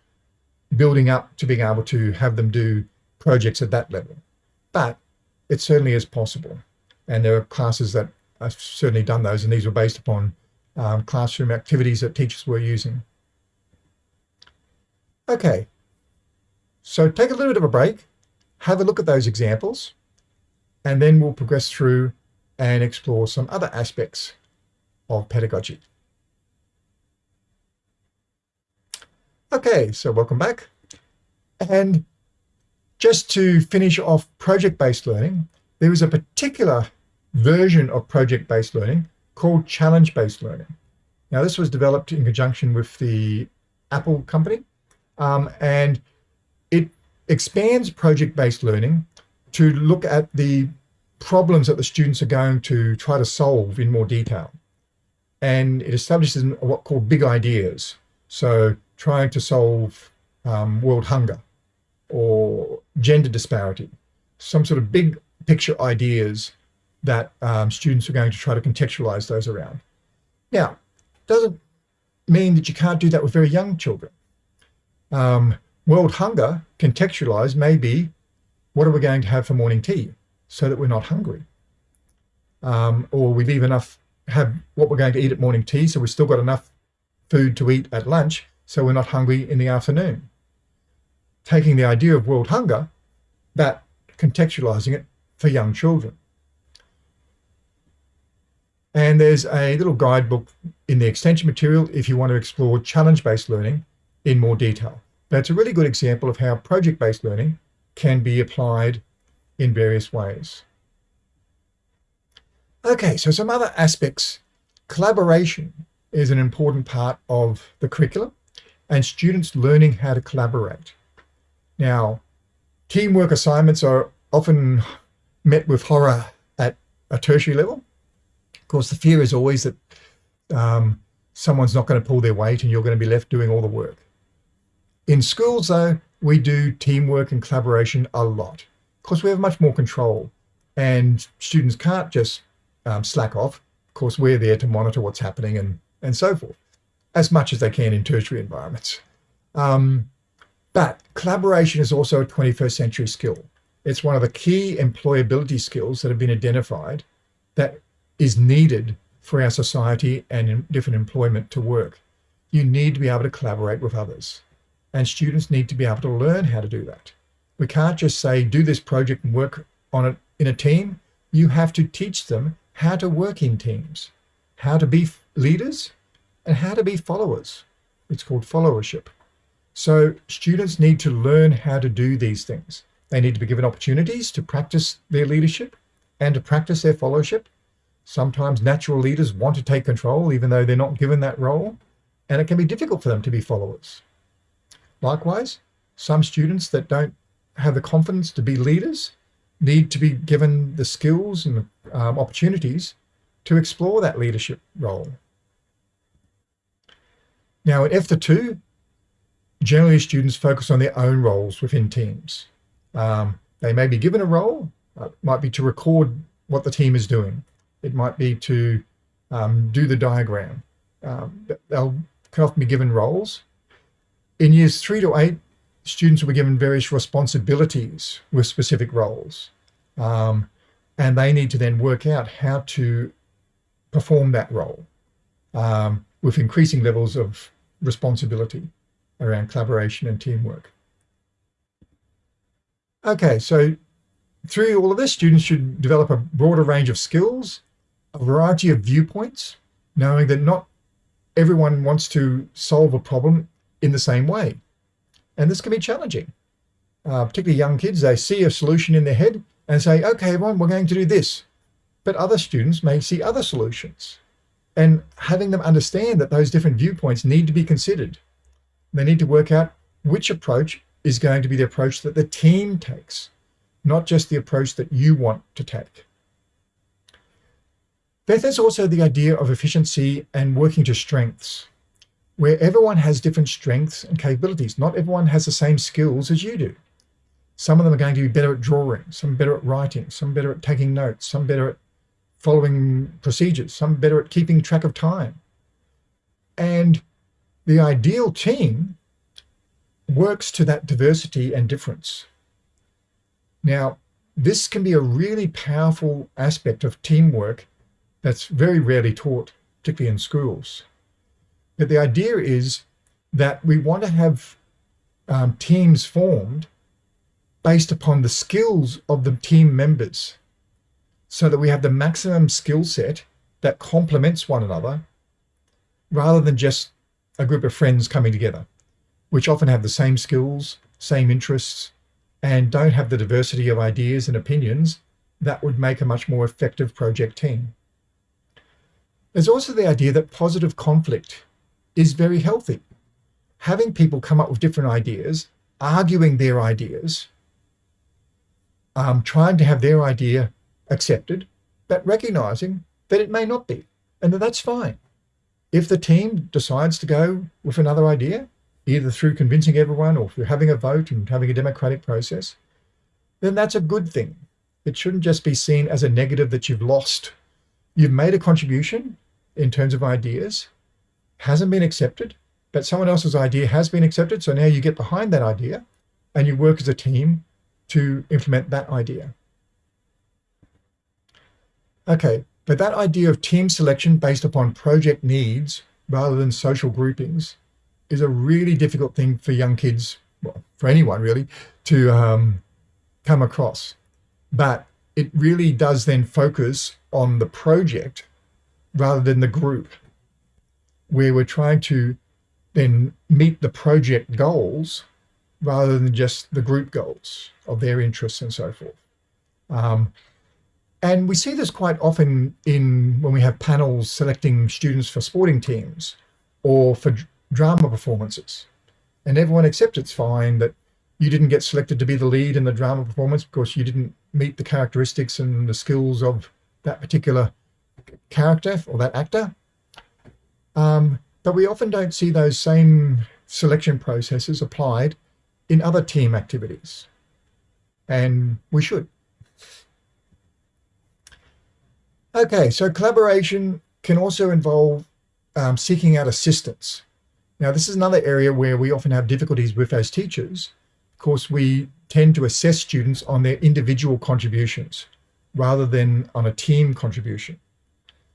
building up to being able to have them do projects at that level. But it certainly is possible. And there are classes that have certainly done those, and these were based upon um, classroom activities that teachers were using. Okay, so take a little bit of a break, have a look at those examples, and then we'll progress through and explore some other aspects of pedagogy. Okay, so welcome back. And just to finish off project-based learning, there is a particular version of project-based learning called challenge-based learning. Now, this was developed in conjunction with the Apple company, um, and it expands project-based learning to look at the problems that the students are going to try to solve in more detail. And it establishes what called big ideas. So trying to solve um, world hunger or gender disparity, some sort of big picture ideas that um, students are going to try to contextualize those around. Now, doesn't mean that you can't do that with very young children. Um, world hunger contextualized may be, what are we going to have for morning tea so that we're not hungry? Um, or we leave enough, have what we're going to eat at morning tea, so we've still got enough food to eat at lunch, so we're not hungry in the afternoon. Taking the idea of world hunger, but contextualizing it for young children. And there's a little guidebook in the extension material if you want to explore challenge-based learning in more detail. That's a really good example of how project-based learning can be applied in various ways. Okay, so some other aspects. Collaboration is an important part of the curriculum and students learning how to collaborate. Now, teamwork assignments are often met with horror at a tertiary level. Of course, the fear is always that um, someone's not going to pull their weight and you're going to be left doing all the work. In schools, though, we do teamwork and collaboration a lot because we have much more control and students can't just um, slack off. Of course, we're there to monitor what's happening and, and so forth, as much as they can in tertiary environments. Um, but collaboration is also a 21st century skill. It's one of the key employability skills that have been identified that is needed for our society and in different employment to work. You need to be able to collaborate with others and students need to be able to learn how to do that. We can't just say, do this project and work on it in a team. You have to teach them how to work in teams, how to be leaders and how to be followers. It's called followership. So students need to learn how to do these things. They need to be given opportunities to practice their leadership and to practice their followership. Sometimes natural leaders want to take control even though they're not given that role. And it can be difficult for them to be followers. Likewise, some students that don't have the confidence to be leaders need to be given the skills and um, opportunities to explore that leadership role. Now at F to 2, generally students focus on their own roles within teams. Um, they may be given a role, uh, might be to record what the team is doing. It might be to um, do the diagram. Um, they'll can often be given roles. In years three to eight, students were given various responsibilities with specific roles. Um, and they need to then work out how to perform that role um, with increasing levels of responsibility around collaboration and teamwork. Okay, so through all of this, students should develop a broader range of skills, a variety of viewpoints, knowing that not everyone wants to solve a problem in the same way. And this can be challenging. Uh, particularly young kids, they see a solution in their head and say, okay, everyone, we're going to do this. But other students may see other solutions. And having them understand that those different viewpoints need to be considered. They need to work out which approach is going to be the approach that the team takes, not just the approach that you want to take. There's also the idea of efficiency and working to strengths, where everyone has different strengths and capabilities. Not everyone has the same skills as you do. Some of them are going to be better at drawing, some better at writing, some better at taking notes, some better at following procedures, some better at keeping track of time. And the ideal team works to that diversity and difference. Now, this can be a really powerful aspect of teamwork that's very rarely taught, particularly in schools. But the idea is that we want to have um, teams formed based upon the skills of the team members so that we have the maximum skill set that complements one another rather than just a group of friends coming together, which often have the same skills, same interests, and don't have the diversity of ideas and opinions that would make a much more effective project team. There's also the idea that positive conflict is very healthy. Having people come up with different ideas, arguing their ideas, um, trying to have their idea accepted, but recognizing that it may not be, and that that's fine. If the team decides to go with another idea, either through convincing everyone or through having a vote and having a democratic process, then that's a good thing. It shouldn't just be seen as a negative that you've lost. You've made a contribution in terms of ideas, hasn't been accepted, but someone else's idea has been accepted. So now you get behind that idea and you work as a team to implement that idea. Okay, but that idea of team selection based upon project needs rather than social groupings is a really difficult thing for young kids, well, for anyone really, to um, come across. But it really does then focus on the project rather than the group, where we're trying to then meet the project goals rather than just the group goals of their interests and so forth. Um, and we see this quite often in when we have panels selecting students for sporting teams or for drama performances. And everyone accepts it's fine that you didn't get selected to be the lead in the drama performance because you didn't meet the characteristics and the skills of that particular character or that actor. Um, but we often don't see those same selection processes applied in other team activities. And we should. Okay, so collaboration can also involve um, seeking out assistance. Now, this is another area where we often have difficulties with as teachers. Of course, we tend to assess students on their individual contributions rather than on a team contribution.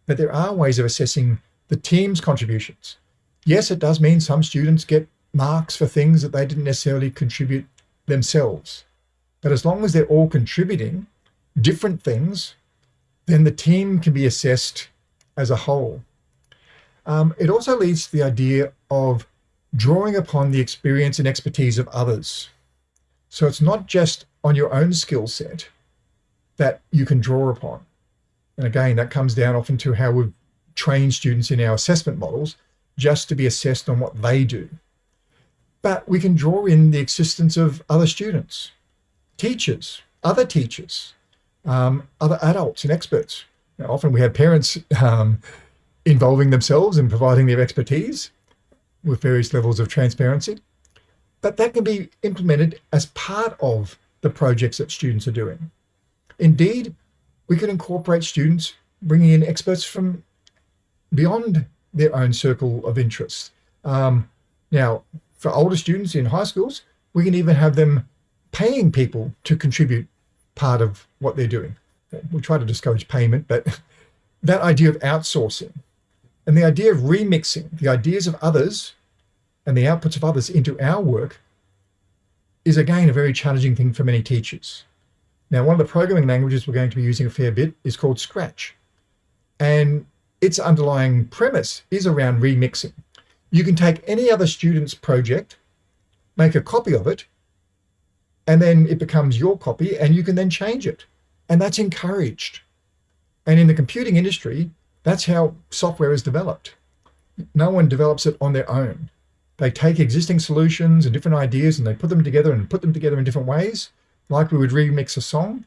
But there are ways of assessing the team's contributions. Yes, it does mean some students get marks for things that they didn't necessarily contribute themselves. But as long as they're all contributing different things then the team can be assessed as a whole. Um, it also leads to the idea of drawing upon the experience and expertise of others. So it's not just on your own skill set that you can draw upon. And again, that comes down often to how we've trained students in our assessment models just to be assessed on what they do. But we can draw in the existence of other students, teachers, other teachers, um, other adults and experts. Now, often we have parents um, involving themselves and providing their expertise with various levels of transparency. But that can be implemented as part of the projects that students are doing. Indeed, we can incorporate students bringing in experts from beyond their own circle of interest. Um, now, for older students in high schools, we can even have them paying people to contribute part of what they're doing. We try to discourage payment, but that idea of outsourcing and the idea of remixing the ideas of others and the outputs of others into our work is again a very challenging thing for many teachers. Now, one of the programming languages we're going to be using a fair bit is called Scratch. And its underlying premise is around remixing. You can take any other student's project, make a copy of it, and then it becomes your copy and you can then change it. And that's encouraged. And in the computing industry, that's how software is developed. No one develops it on their own. They take existing solutions and different ideas and they put them together and put them together in different ways, like we would remix a song,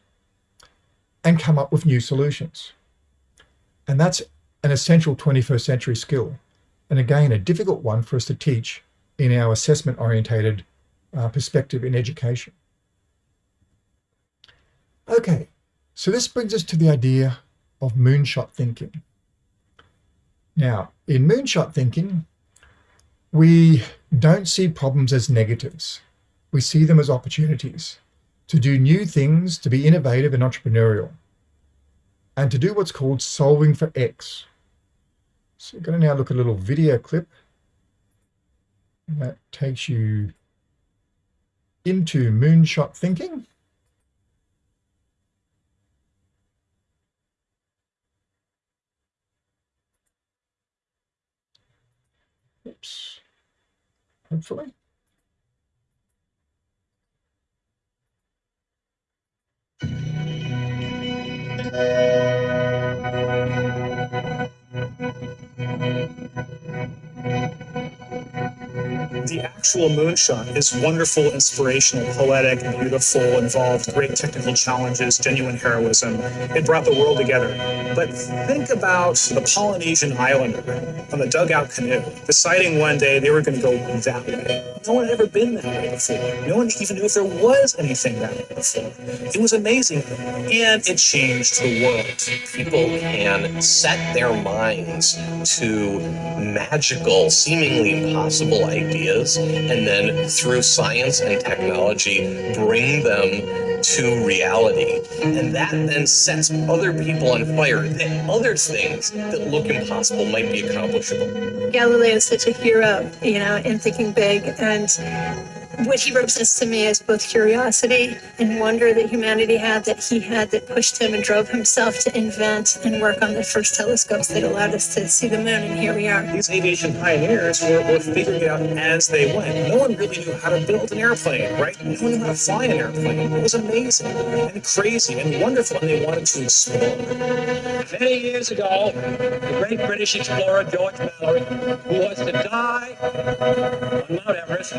and come up with new solutions. And that's an essential 21st century skill. And again, a difficult one for us to teach in our assessment orientated uh, perspective in education. Okay, so this brings us to the idea of moonshot thinking. Now, in moonshot thinking, we don't see problems as negatives. We see them as opportunities to do new things, to be innovative and entrepreneurial, and to do what's called solving for X. So we're going to now look at a little video clip that takes you into moonshot thinking. Oops. Hopefully. Thank you. The actual moonshot is wonderful, inspirational, poetic, beautiful, involved great technical challenges, genuine heroism. It brought the world together. But think about the Polynesian islander on the dugout canoe, deciding one day they were going to go that way. No one had ever been that way before. No one even knew if there was anything that way before. It was amazing, and it changed the world. People can set their minds to magical, seemingly impossible ideas, and then through science and technology, bring them to reality. And that then sets other people on fire that other things that look impossible might be accomplishable. Galileo is such a hero, you know, in thinking big. And what he represents to me is both curiosity and wonder that humanity had that he had that pushed him and drove himself to invent and work on the first telescopes that allowed us to see the moon and here we are. These aviation pioneers were, were figuring it out as they went. No one really knew how to build an airplane right? No one knew how to fly an airplane. It was amazing and crazy and wonderful and they wanted to explore. Many years ago the great british explorer george mallory who was to die on mount everest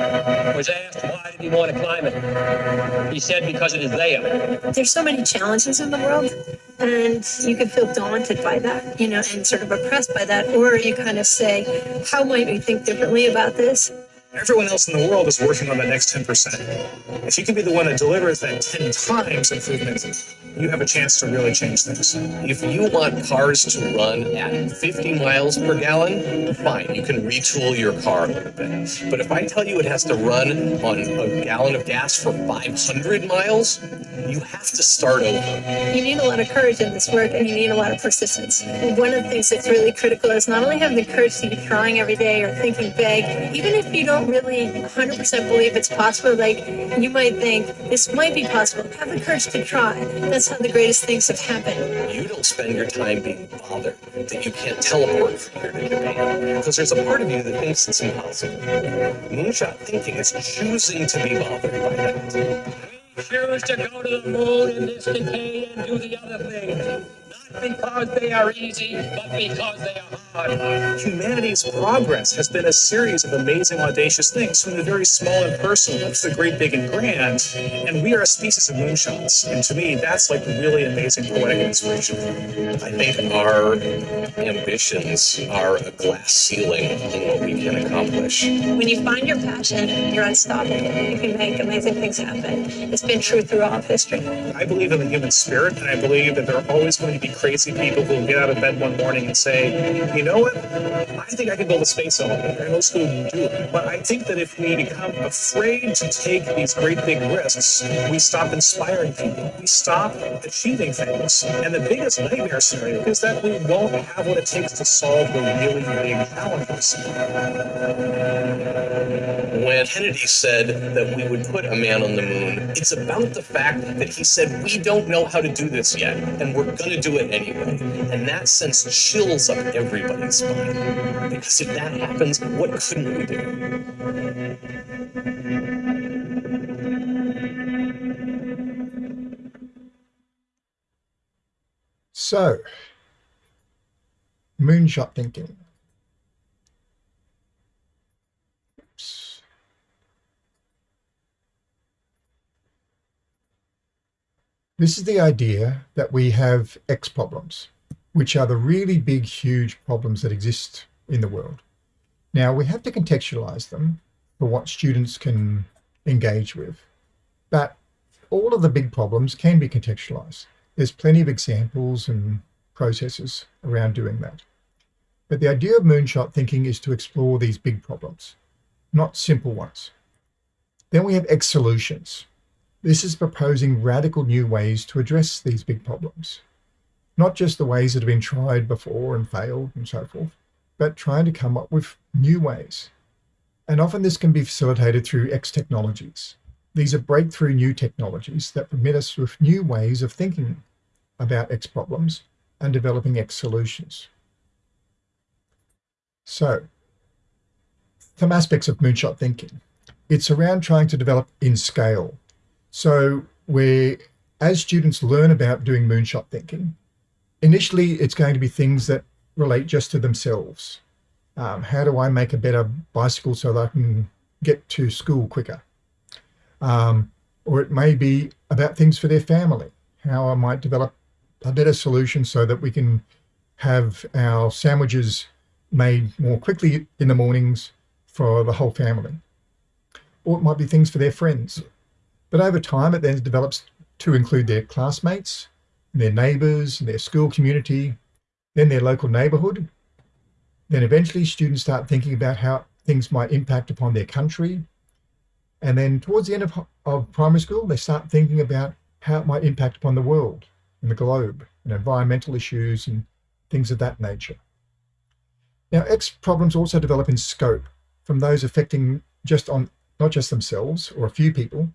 was asked why did he want to climb it, he said because it is there. There's so many challenges in the world, and you can feel daunted by that, you know, and sort of oppressed by that, or you kind of say, how might we think differently about this? Everyone else in the world is working on that next 10%. If you can be the one that delivers that 10 times improvement, you have a chance to really change things. If you want cars to run at 50 miles per gallon, fine, you can retool your car a little bit. But if I tell you it has to run on a gallon of gas for 500 miles, you have to start over. You need a lot of courage in this work and you need a lot of persistence. One of the things that's really critical is not only having the courage to be trying every day or thinking big, even if you don't don't really 100% believe it's possible, like you might think this might be possible, have the courage to try. That's how the greatest things have happened. You don't spend your time being bothered that you can't teleport from here to Japan because there's a part of you that thinks it's impossible. Moonshot thinking is choosing to be bothered by that. We choose to go to the moon in this decade and do the other thing because they are easy, but because they are hard. Humanity's progress has been a series of amazing, audacious things, from the very small and personal to the great, big, and grand. And we are a species of moonshots. And to me, that's like really amazing poetic inspiration. I think our ambitions are a glass ceiling on what we can accomplish. When you find your passion, you're unstoppable. You can make amazing things happen. It's been true throughout history. I believe in the human spirit, and I believe that there are always going to be crazy people who get out of bed one morning and say, you know what, I think I can build a space elevator. And most people do it. But I think that if we become afraid to take these great big risks, we stop inspiring people. We stop achieving things. And the biggest nightmare scenario is that we won't have what it takes to solve the really big challenges. When Kennedy said that we would put a man on the moon, it's about the fact that he said, we don't know how to do this yet, and we're going to do it anyway. And that sense chills up everybody's spine. Because if that happens, what couldn't we do? So, moonshot thinking. This is the idea that we have X problems, which are the really big, huge problems that exist in the world. Now, we have to contextualize them for what students can engage with, but all of the big problems can be contextualized. There's plenty of examples and processes around doing that. But the idea of moonshot thinking is to explore these big problems, not simple ones. Then we have X solutions. This is proposing radical new ways to address these big problems. Not just the ways that have been tried before and failed and so forth, but trying to come up with new ways. And often this can be facilitated through X technologies. These are breakthrough new technologies that permit us with new ways of thinking about X problems and developing X solutions. So, some aspects of moonshot thinking. It's around trying to develop in scale. So where as students learn about doing moonshot thinking, initially it's going to be things that relate just to themselves. Um, how do I make a better bicycle so that I can get to school quicker? Um, or it may be about things for their family, how I might develop a better solution so that we can have our sandwiches made more quickly in the mornings for the whole family. Or it might be things for their friends. But over time, it then develops to include their classmates, their neighbors, their school community, then their local neighborhood. Then eventually students start thinking about how things might impact upon their country. And then towards the end of, of primary school, they start thinking about how it might impact upon the world and the globe and environmental issues and things of that nature. Now, X problems also develop in scope from those affecting just on not just themselves or a few people,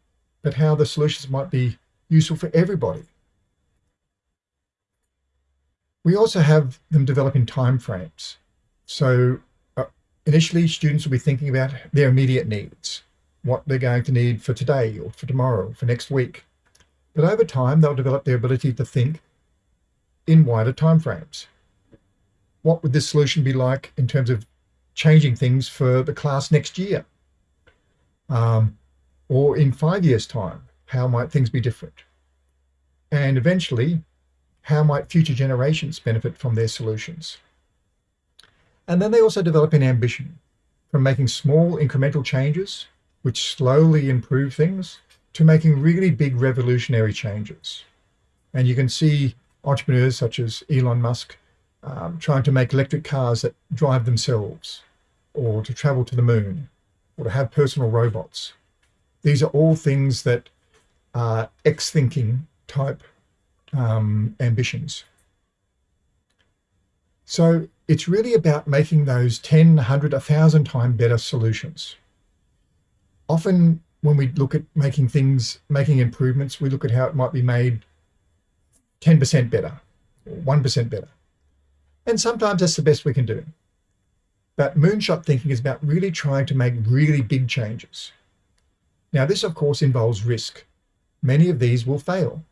but how the solutions might be useful for everybody. We also have them develop in time frames. So uh, initially students will be thinking about their immediate needs, what they're going to need for today or for tomorrow, for next week. But over time, they'll develop their ability to think in wider time frames. What would this solution be like in terms of changing things for the class next year? Um, or in five years' time, how might things be different? And eventually, how might future generations benefit from their solutions? And then they also develop an ambition from making small incremental changes, which slowly improve things, to making really big revolutionary changes. And you can see entrepreneurs such as Elon Musk um, trying to make electric cars that drive themselves, or to travel to the moon, or to have personal robots. These are all things that are X-thinking type um, ambitions. So it's really about making those 10, 100, 1,000 times better solutions. Often when we look at making things, making improvements, we look at how it might be made 10% better, 1% better. And sometimes that's the best we can do. But moonshot thinking is about really trying to make really big changes. Now, this, of course, involves risk. Many of these will fail.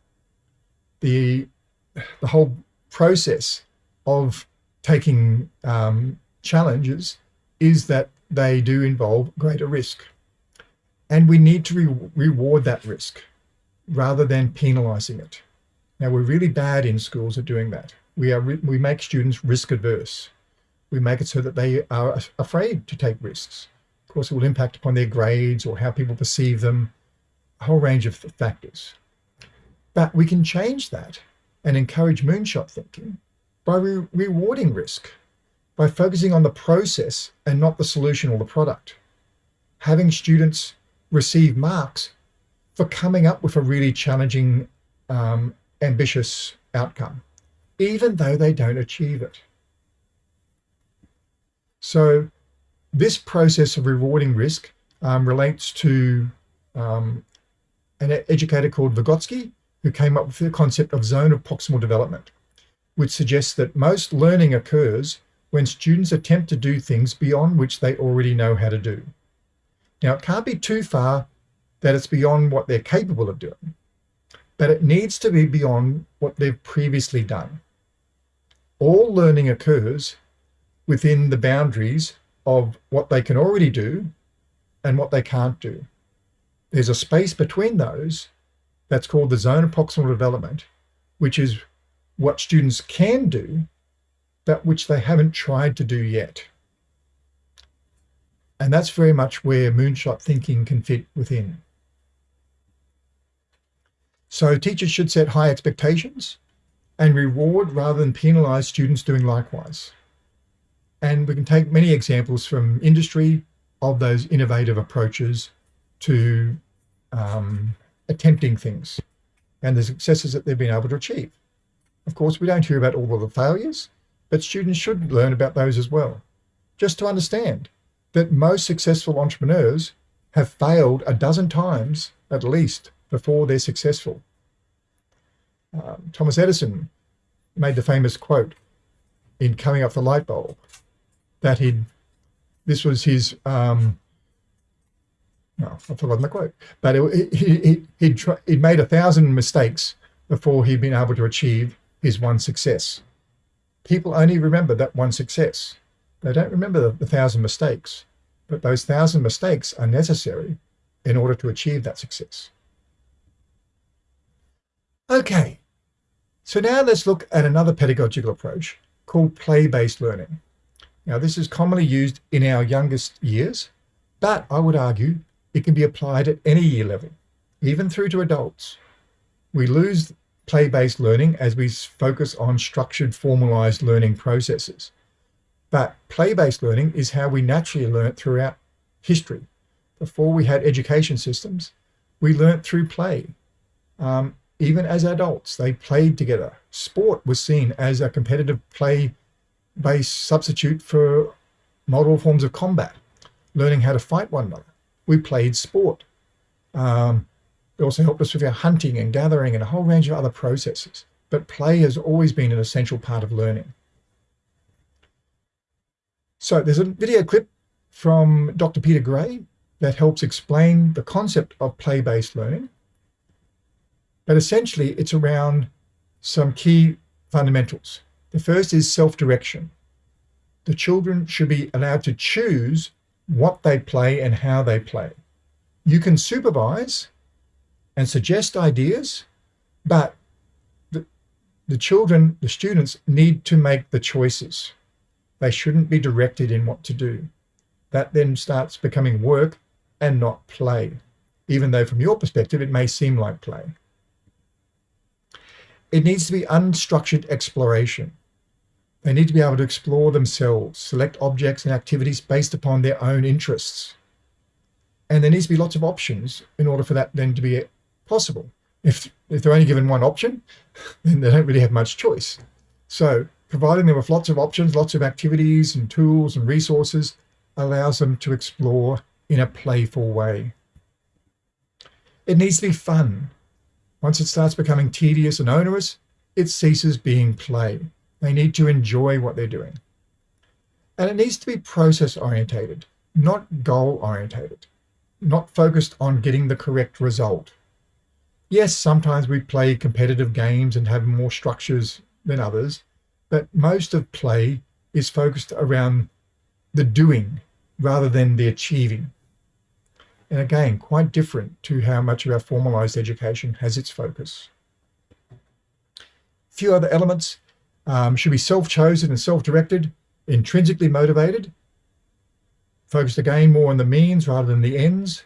The, the whole process of taking um, challenges is that they do involve greater risk. And we need to re reward that risk rather than penalizing it. Now, we're really bad in schools at doing that. We, are we make students risk adverse. We make it so that they are afraid to take risks. Of course, it will impact upon their grades or how people perceive them, a whole range of factors. But we can change that and encourage moonshot thinking by re rewarding risk, by focusing on the process and not the solution or the product. Having students receive marks for coming up with a really challenging, um, ambitious outcome, even though they don't achieve it. So this process of rewarding risk um, relates to um, an educator called Vygotsky, who came up with the concept of zone of proximal development, which suggests that most learning occurs when students attempt to do things beyond which they already know how to do. Now, it can't be too far that it's beyond what they're capable of doing, but it needs to be beyond what they've previously done. All learning occurs within the boundaries of what they can already do and what they can't do. There's a space between those that's called the zone of proximal development, which is what students can do, but which they haven't tried to do yet. And that's very much where moonshot thinking can fit within. So teachers should set high expectations and reward rather than penalize students doing likewise. And we can take many examples from industry of those innovative approaches to um, attempting things and the successes that they've been able to achieve. Of course, we don't hear about all of the failures, but students should learn about those as well. Just to understand that most successful entrepreneurs have failed a dozen times at least before they're successful. Um, Thomas Edison made the famous quote in coming up the light bulb that he'd, this was his, um, no, I've forgotten the quote, but it, he, he, he'd, try, he'd made a thousand mistakes before he'd been able to achieve his one success. People only remember that one success. They don't remember the, the thousand mistakes, but those thousand mistakes are necessary in order to achieve that success. Okay, so now let's look at another pedagogical approach called play-based learning. Now, this is commonly used in our youngest years, but I would argue it can be applied at any year level, even through to adults. We lose play-based learning as we focus on structured, formalized learning processes. But play-based learning is how we naturally learn throughout history. Before we had education systems, we learnt through play. Um, even as adults, they played together. Sport was seen as a competitive play-based substitute for model forms of combat, learning how to fight one another. We played sport. Um, it also helped us with our hunting and gathering and a whole range of other processes. But play has always been an essential part of learning. So there's a video clip from Dr. Peter Gray that helps explain the concept of play-based learning but essentially, it's around some key fundamentals. The first is self-direction. The children should be allowed to choose what they play and how they play. You can supervise and suggest ideas, but the, the children, the students need to make the choices. They shouldn't be directed in what to do. That then starts becoming work and not play, even though from your perspective, it may seem like play. It needs to be unstructured exploration. They need to be able to explore themselves, select objects and activities based upon their own interests. And there needs to be lots of options in order for that then to be possible. If, if they're only given one option, then they don't really have much choice. So providing them with lots of options, lots of activities and tools and resources allows them to explore in a playful way. It needs to be fun. Once it starts becoming tedious and onerous, it ceases being play. They need to enjoy what they're doing. And it needs to be process orientated, not goal orientated, not focused on getting the correct result. Yes, sometimes we play competitive games and have more structures than others, but most of play is focused around the doing rather than the achieving and again, quite different to how much of our formalized education has its focus. A few other elements um, should be self-chosen and self-directed, intrinsically motivated, focused again more on the means rather than the ends,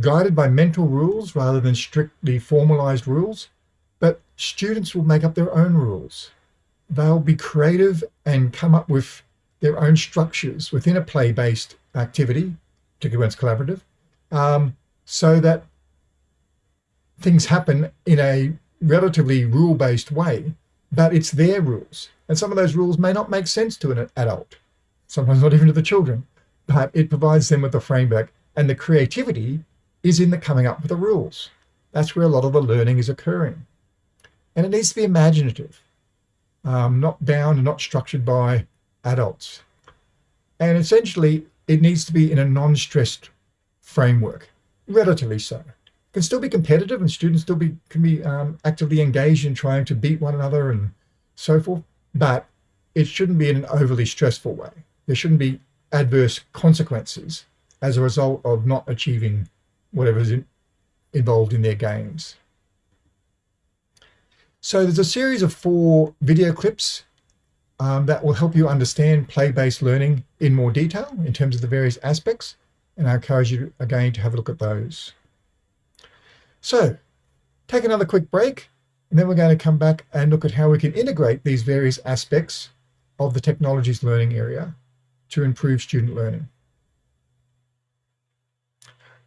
guided by mental rules rather than strictly formalized rules, but students will make up their own rules. They'll be creative and come up with their own structures within a play-based activity, particularly when it's collaborative, um, so that things happen in a relatively rule-based way, but it's their rules. And some of those rules may not make sense to an adult, sometimes not even to the children, but it provides them with a framework and the creativity is in the coming up with the rules. That's where a lot of the learning is occurring. And it needs to be imaginative, um, not bound and not structured by adults. And essentially, it needs to be in a non-stressed framework, relatively so. Can still be competitive and students still be can be um, actively engaged in trying to beat one another and so forth, but it shouldn't be in an overly stressful way. There shouldn't be adverse consequences as a result of not achieving whatever is in, involved in their games. So there's a series of four video clips um, that will help you understand play-based learning in more detail in terms of the various aspects and I encourage you again to have a look at those. So take another quick break and then we're going to come back and look at how we can integrate these various aspects of the technologies learning area to improve student learning.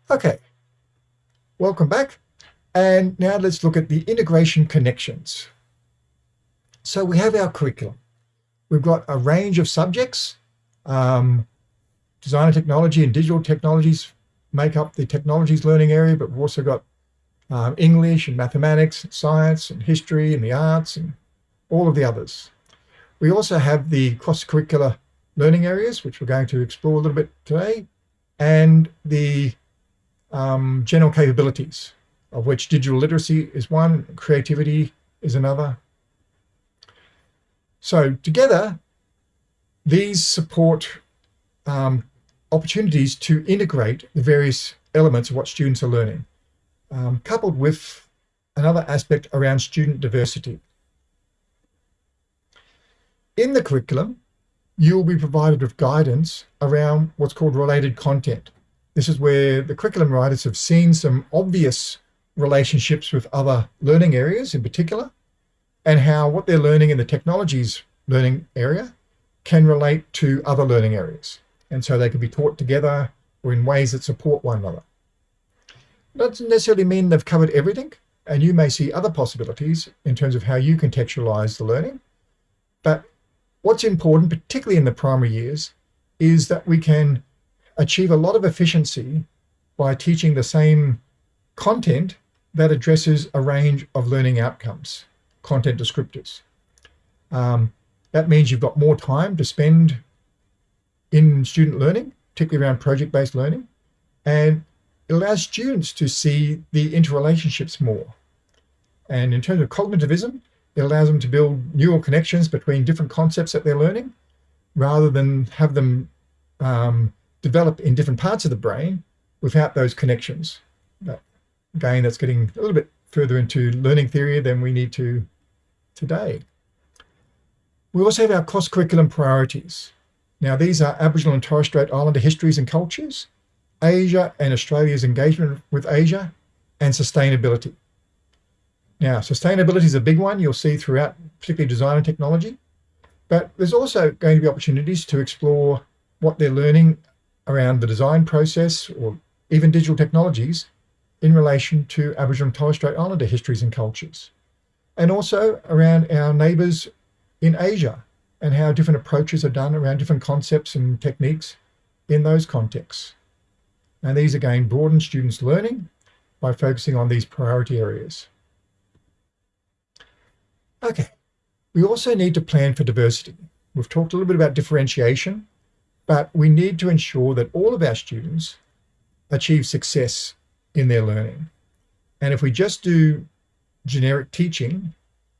Okay, welcome back. And now let's look at the integration connections. So we have our curriculum. We've got a range of subjects. Um, design and technology and digital technologies make up the technologies learning area, but we've also got um, English and mathematics, and science and history and the arts and all of the others. We also have the cross-curricular learning areas, which we're going to explore a little bit today, and the um, general capabilities, of which digital literacy is one, creativity is another. So together, these support um, opportunities to integrate the various elements of what students are learning, um, coupled with another aspect around student diversity. In the curriculum, you'll be provided with guidance around what's called related content. This is where the curriculum writers have seen some obvious relationships with other learning areas in particular, and how what they're learning in the technologies learning area can relate to other learning areas. And so they can be taught together or in ways that support one another. Doesn't necessarily mean they've covered everything, and you may see other possibilities in terms of how you contextualize the learning. But what's important, particularly in the primary years, is that we can achieve a lot of efficiency by teaching the same content that addresses a range of learning outcomes, content descriptors. Um, that means you've got more time to spend in student learning, particularly around project-based learning, and allows students to see the interrelationships more. And in terms of cognitivism, it allows them to build neural connections between different concepts that they're learning, rather than have them um, develop in different parts of the brain without those connections. But again, that's getting a little bit further into learning theory than we need to today. We also have our cross-curriculum priorities. Now, these are Aboriginal and Torres Strait Islander histories and cultures, Asia and Australia's engagement with Asia, and sustainability. Now, sustainability is a big one you'll see throughout, particularly design and technology, but there's also going to be opportunities to explore what they're learning around the design process or even digital technologies in relation to Aboriginal and Torres Strait Islander histories and cultures. And also around our neighbours in Asia and how different approaches are done around different concepts and techniques in those contexts. And these again broaden students' learning by focusing on these priority areas. Okay, we also need to plan for diversity. We've talked a little bit about differentiation, but we need to ensure that all of our students achieve success in their learning. And if we just do generic teaching,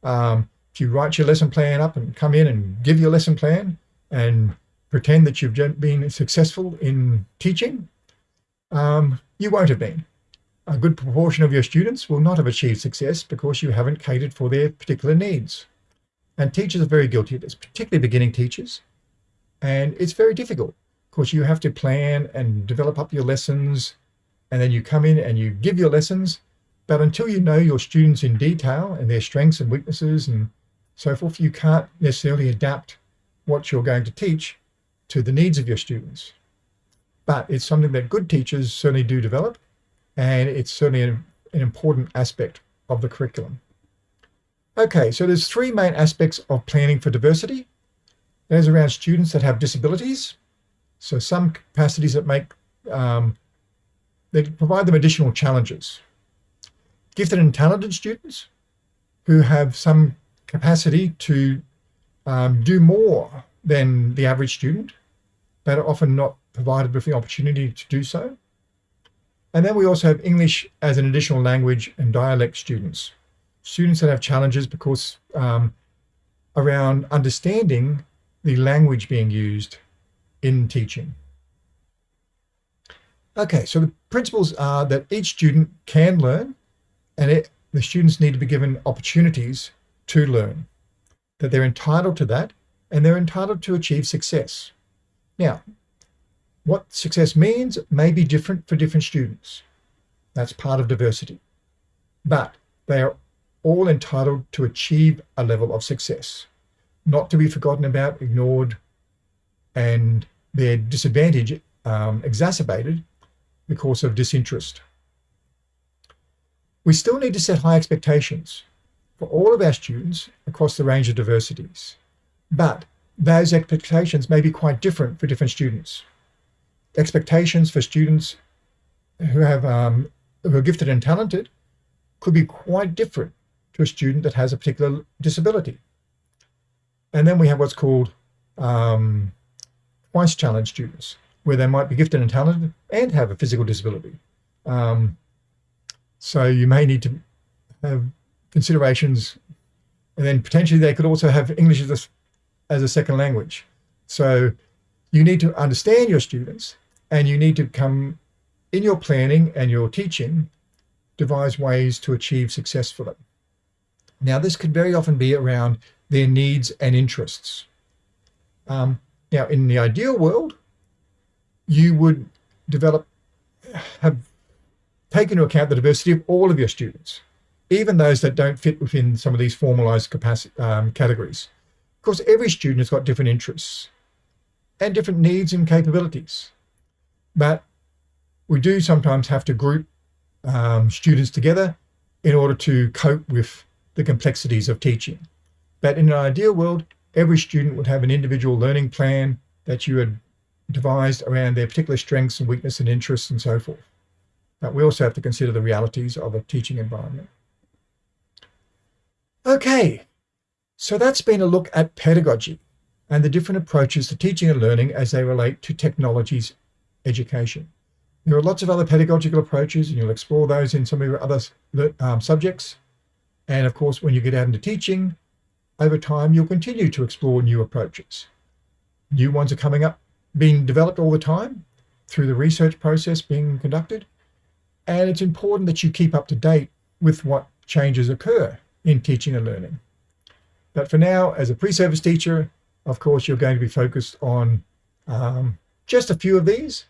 um, if you write your lesson plan up and come in and give your lesson plan and pretend that you've been successful in teaching, um, you won't have been. A good proportion of your students will not have achieved success because you haven't catered for their particular needs. And teachers are very guilty of this, particularly beginning teachers. And it's very difficult because you have to plan and develop up your lessons and then you come in and you give your lessons. But until you know your students in detail and their strengths and weaknesses and so forth, you can't necessarily adapt what you're going to teach to the needs of your students. But it's something that good teachers certainly do develop, and it's certainly an, an important aspect of the curriculum. Okay, so there's three main aspects of planning for diversity. There's around students that have disabilities. So some capacities that make, um, that provide them additional challenges. Gifted and talented students who have some capacity to um, do more than the average student, but are often not provided with the opportunity to do so. And then we also have English as an additional language and dialect students. Students that have challenges because um, around understanding the language being used in teaching. Okay, so the principles are that each student can learn and it, the students need to be given opportunities to learn, that they're entitled to that and they're entitled to achieve success. Now, what success means may be different for different students. That's part of diversity. But they are all entitled to achieve a level of success, not to be forgotten about, ignored, and their disadvantage um, exacerbated because of disinterest. We still need to set high expectations for all of our students across the range of diversities, but those expectations may be quite different for different students. Expectations for students who have um, who are gifted and talented could be quite different to a student that has a particular disability. And then we have what's called um, twice challenged students, where they might be gifted and talented and have a physical disability. Um, so you may need to have considerations, and then potentially they could also have English as a, as a second language. So you need to understand your students and you need to come in your planning and your teaching, devise ways to achieve success for them. Now, this could very often be around their needs and interests. Um, now, in the ideal world, you would develop, have taken into account the diversity of all of your students, even those that don't fit within some of these formalized capacity, um, categories. Of course, every student has got different interests and different needs and capabilities. But we do sometimes have to group um, students together in order to cope with the complexities of teaching. But in an ideal world, every student would have an individual learning plan that you had devised around their particular strengths and weaknesses and interests and so forth. But we also have to consider the realities of a teaching environment. Okay, so that's been a look at pedagogy and the different approaches to teaching and learning as they relate to technology's education. There are lots of other pedagogical approaches and you'll explore those in some of your other um, subjects. And of course, when you get out into teaching, over time, you'll continue to explore new approaches. New ones are coming up, being developed all the time through the research process being conducted. And it's important that you keep up to date with what changes occur in teaching and learning. But for now, as a pre-service teacher, of course, you're going to be focused on um, just a few of these,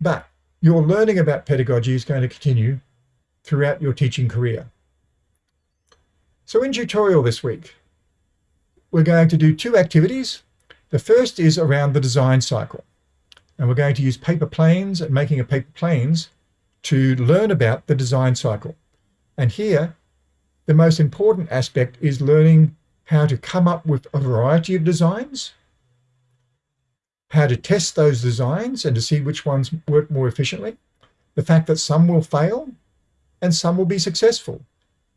but your learning about pedagogy is going to continue throughout your teaching career. So in tutorial this week, we're going to do two activities. The first is around the design cycle. And we're going to use paper planes and making of paper planes to learn about the design cycle. And here, the most important aspect is learning how to come up with a variety of designs, how to test those designs and to see which ones work more efficiently, the fact that some will fail and some will be successful.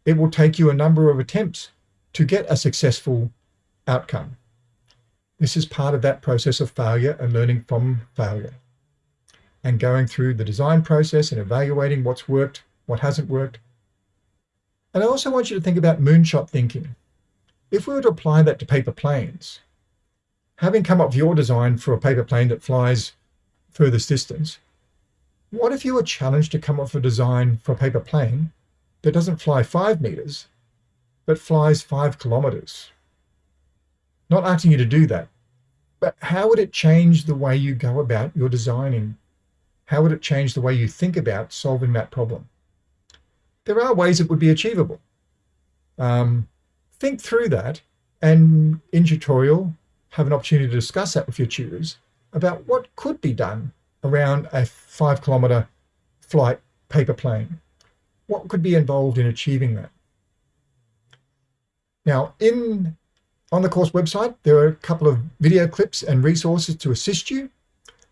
It will take you a number of attempts to get a successful outcome. This is part of that process of failure and learning from failure and going through the design process and evaluating what's worked, what hasn't worked. And I also want you to think about moonshot thinking. If we were to apply that to paper planes, having come up with your design for a paper plane that flies furthest distance, what if you were challenged to come up with a design for a paper plane that doesn't fly five meters, but flies five kilometers? Not asking you to do that, but how would it change the way you go about your designing how would it change the way you think about solving that problem? There are ways it would be achievable. Um, think through that and in tutorial, have an opportunity to discuss that with your tutors about what could be done around a five kilometer flight paper plane. What could be involved in achieving that? Now, in on the course website, there are a couple of video clips and resources to assist you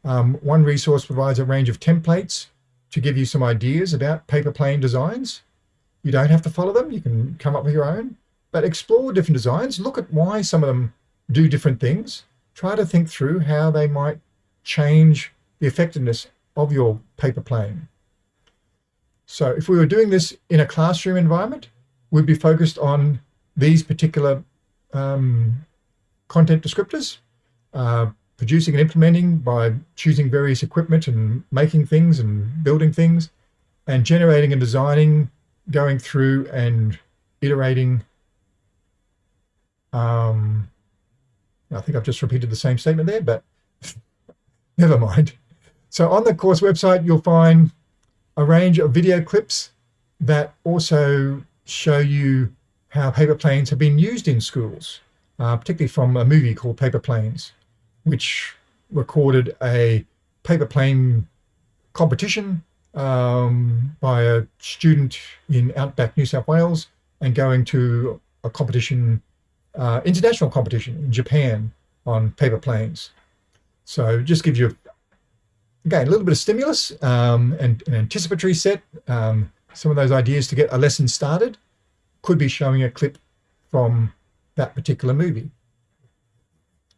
um, one resource provides a range of templates to give you some ideas about paper plane designs. You don't have to follow them. You can come up with your own, but explore different designs. Look at why some of them do different things. Try to think through how they might change the effectiveness of your paper plane. So if we were doing this in a classroom environment, we'd be focused on these particular um, content descriptors, uh, producing and implementing by choosing various equipment and making things and building things and generating and designing, going through and iterating. Um, I think I've just repeated the same statement there, but never mind. So on the course website, you'll find a range of video clips that also show you how paper planes have been used in schools, uh, particularly from a movie called Paper Planes which recorded a paper plane competition um, by a student in Outback New South Wales and going to a competition, uh, international competition in Japan on paper planes. So just gives you, again, a little bit of stimulus um, and an anticipatory set. Um, some of those ideas to get a lesson started could be showing a clip from that particular movie.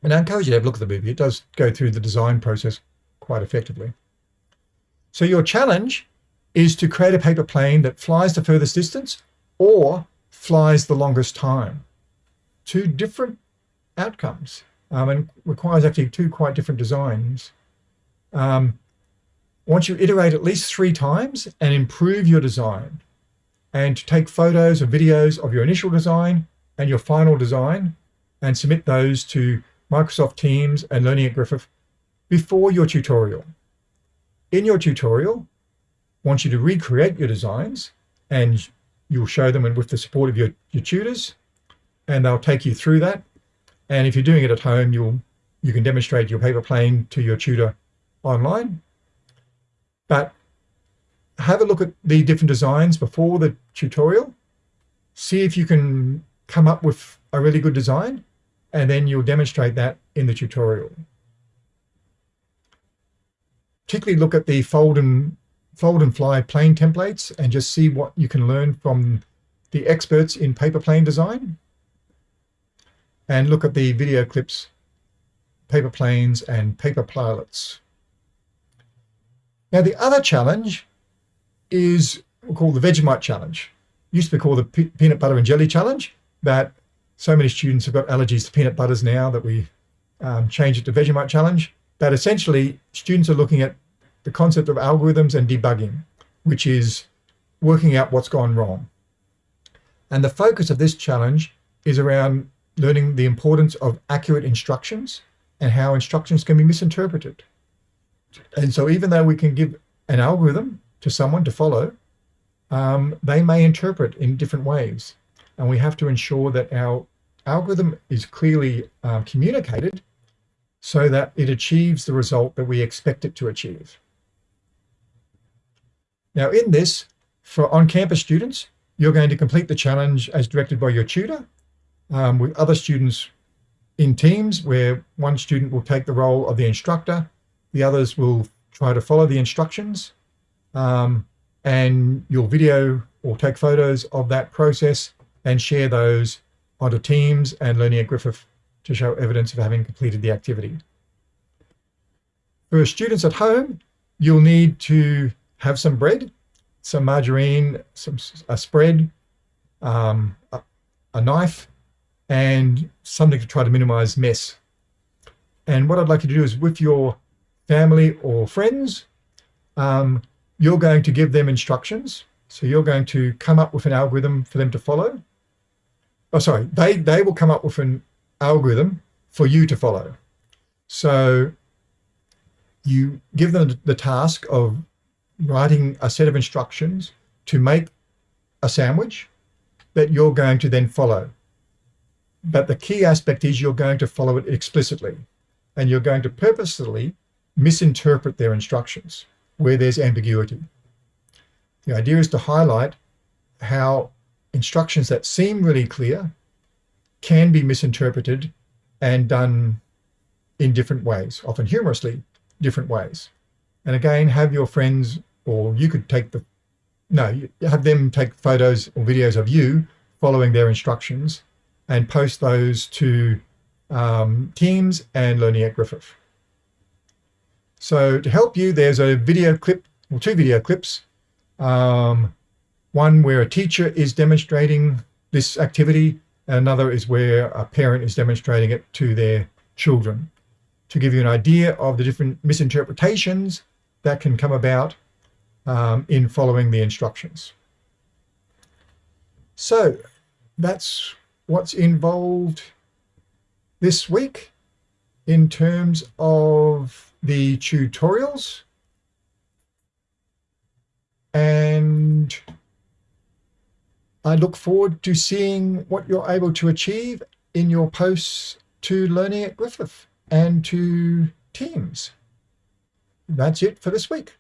And I encourage you to have a look at the movie. It does go through the design process quite effectively. So your challenge is to create a paper plane that flies the furthest distance or flies the longest time. Two different outcomes um, and requires actually two quite different designs. Um, once you iterate at least three times and improve your design and take photos or videos of your initial design and your final design and submit those to Microsoft Teams and Learning at Griffith before your tutorial. In your tutorial, I want you to recreate your designs and you'll show them with the support of your, your tutors and they'll take you through that. And if you're doing it at home, you'll you can demonstrate your paper plane to your tutor online. But have a look at the different designs before the tutorial. See if you can come up with a really good design and then you'll demonstrate that in the tutorial. Particularly look at the fold and fold and fly plane templates and just see what you can learn from the experts in paper plane design. And look at the video clips, paper planes and paper pilots. Now the other challenge is called the Vegemite challenge. Used to be called the peanut butter and jelly challenge, but so many students have got allergies to peanut butters now that we um, change it to Vegemite challenge. But essentially, students are looking at the concept of algorithms and debugging, which is working out what's gone wrong. And the focus of this challenge is around learning the importance of accurate instructions and how instructions can be misinterpreted. And so even though we can give an algorithm to someone to follow, um, they may interpret in different ways. And we have to ensure that our algorithm is clearly um, communicated so that it achieves the result that we expect it to achieve. Now in this, for on-campus students, you're going to complete the challenge as directed by your tutor um, with other students in teams where one student will take the role of the instructor, the others will try to follow the instructions um, and you'll video or take photos of that process and share those onto Teams and Learning at Griffith to show evidence of having completed the activity. For students at home, you'll need to have some bread, some margarine, some a spread, um, a, a knife, and something to try to minimize mess. And what I'd like you to do is with your family or friends, um, you're going to give them instructions. So you're going to come up with an algorithm for them to follow. Oh, sorry, they, they will come up with an algorithm for you to follow. So you give them the task of writing a set of instructions to make a sandwich that you're going to then follow. But the key aspect is you're going to follow it explicitly and you're going to purposely misinterpret their instructions where there's ambiguity. The idea is to highlight how instructions that seem really clear can be misinterpreted and done in different ways, often humorously different ways. And again, have your friends, or you could take the, no, have them take photos or videos of you following their instructions and post those to um, Teams and Learning at Griffith. So to help you, there's a video clip, or two video clips. Um, one where a teacher is demonstrating this activity, and another is where a parent is demonstrating it to their children to give you an idea of the different misinterpretations that can come about um, in following the instructions. So that's what's involved this week in terms of the tutorials and I look forward to seeing what you're able to achieve in your posts to Learning at Griffith and to teams. That's it for this week.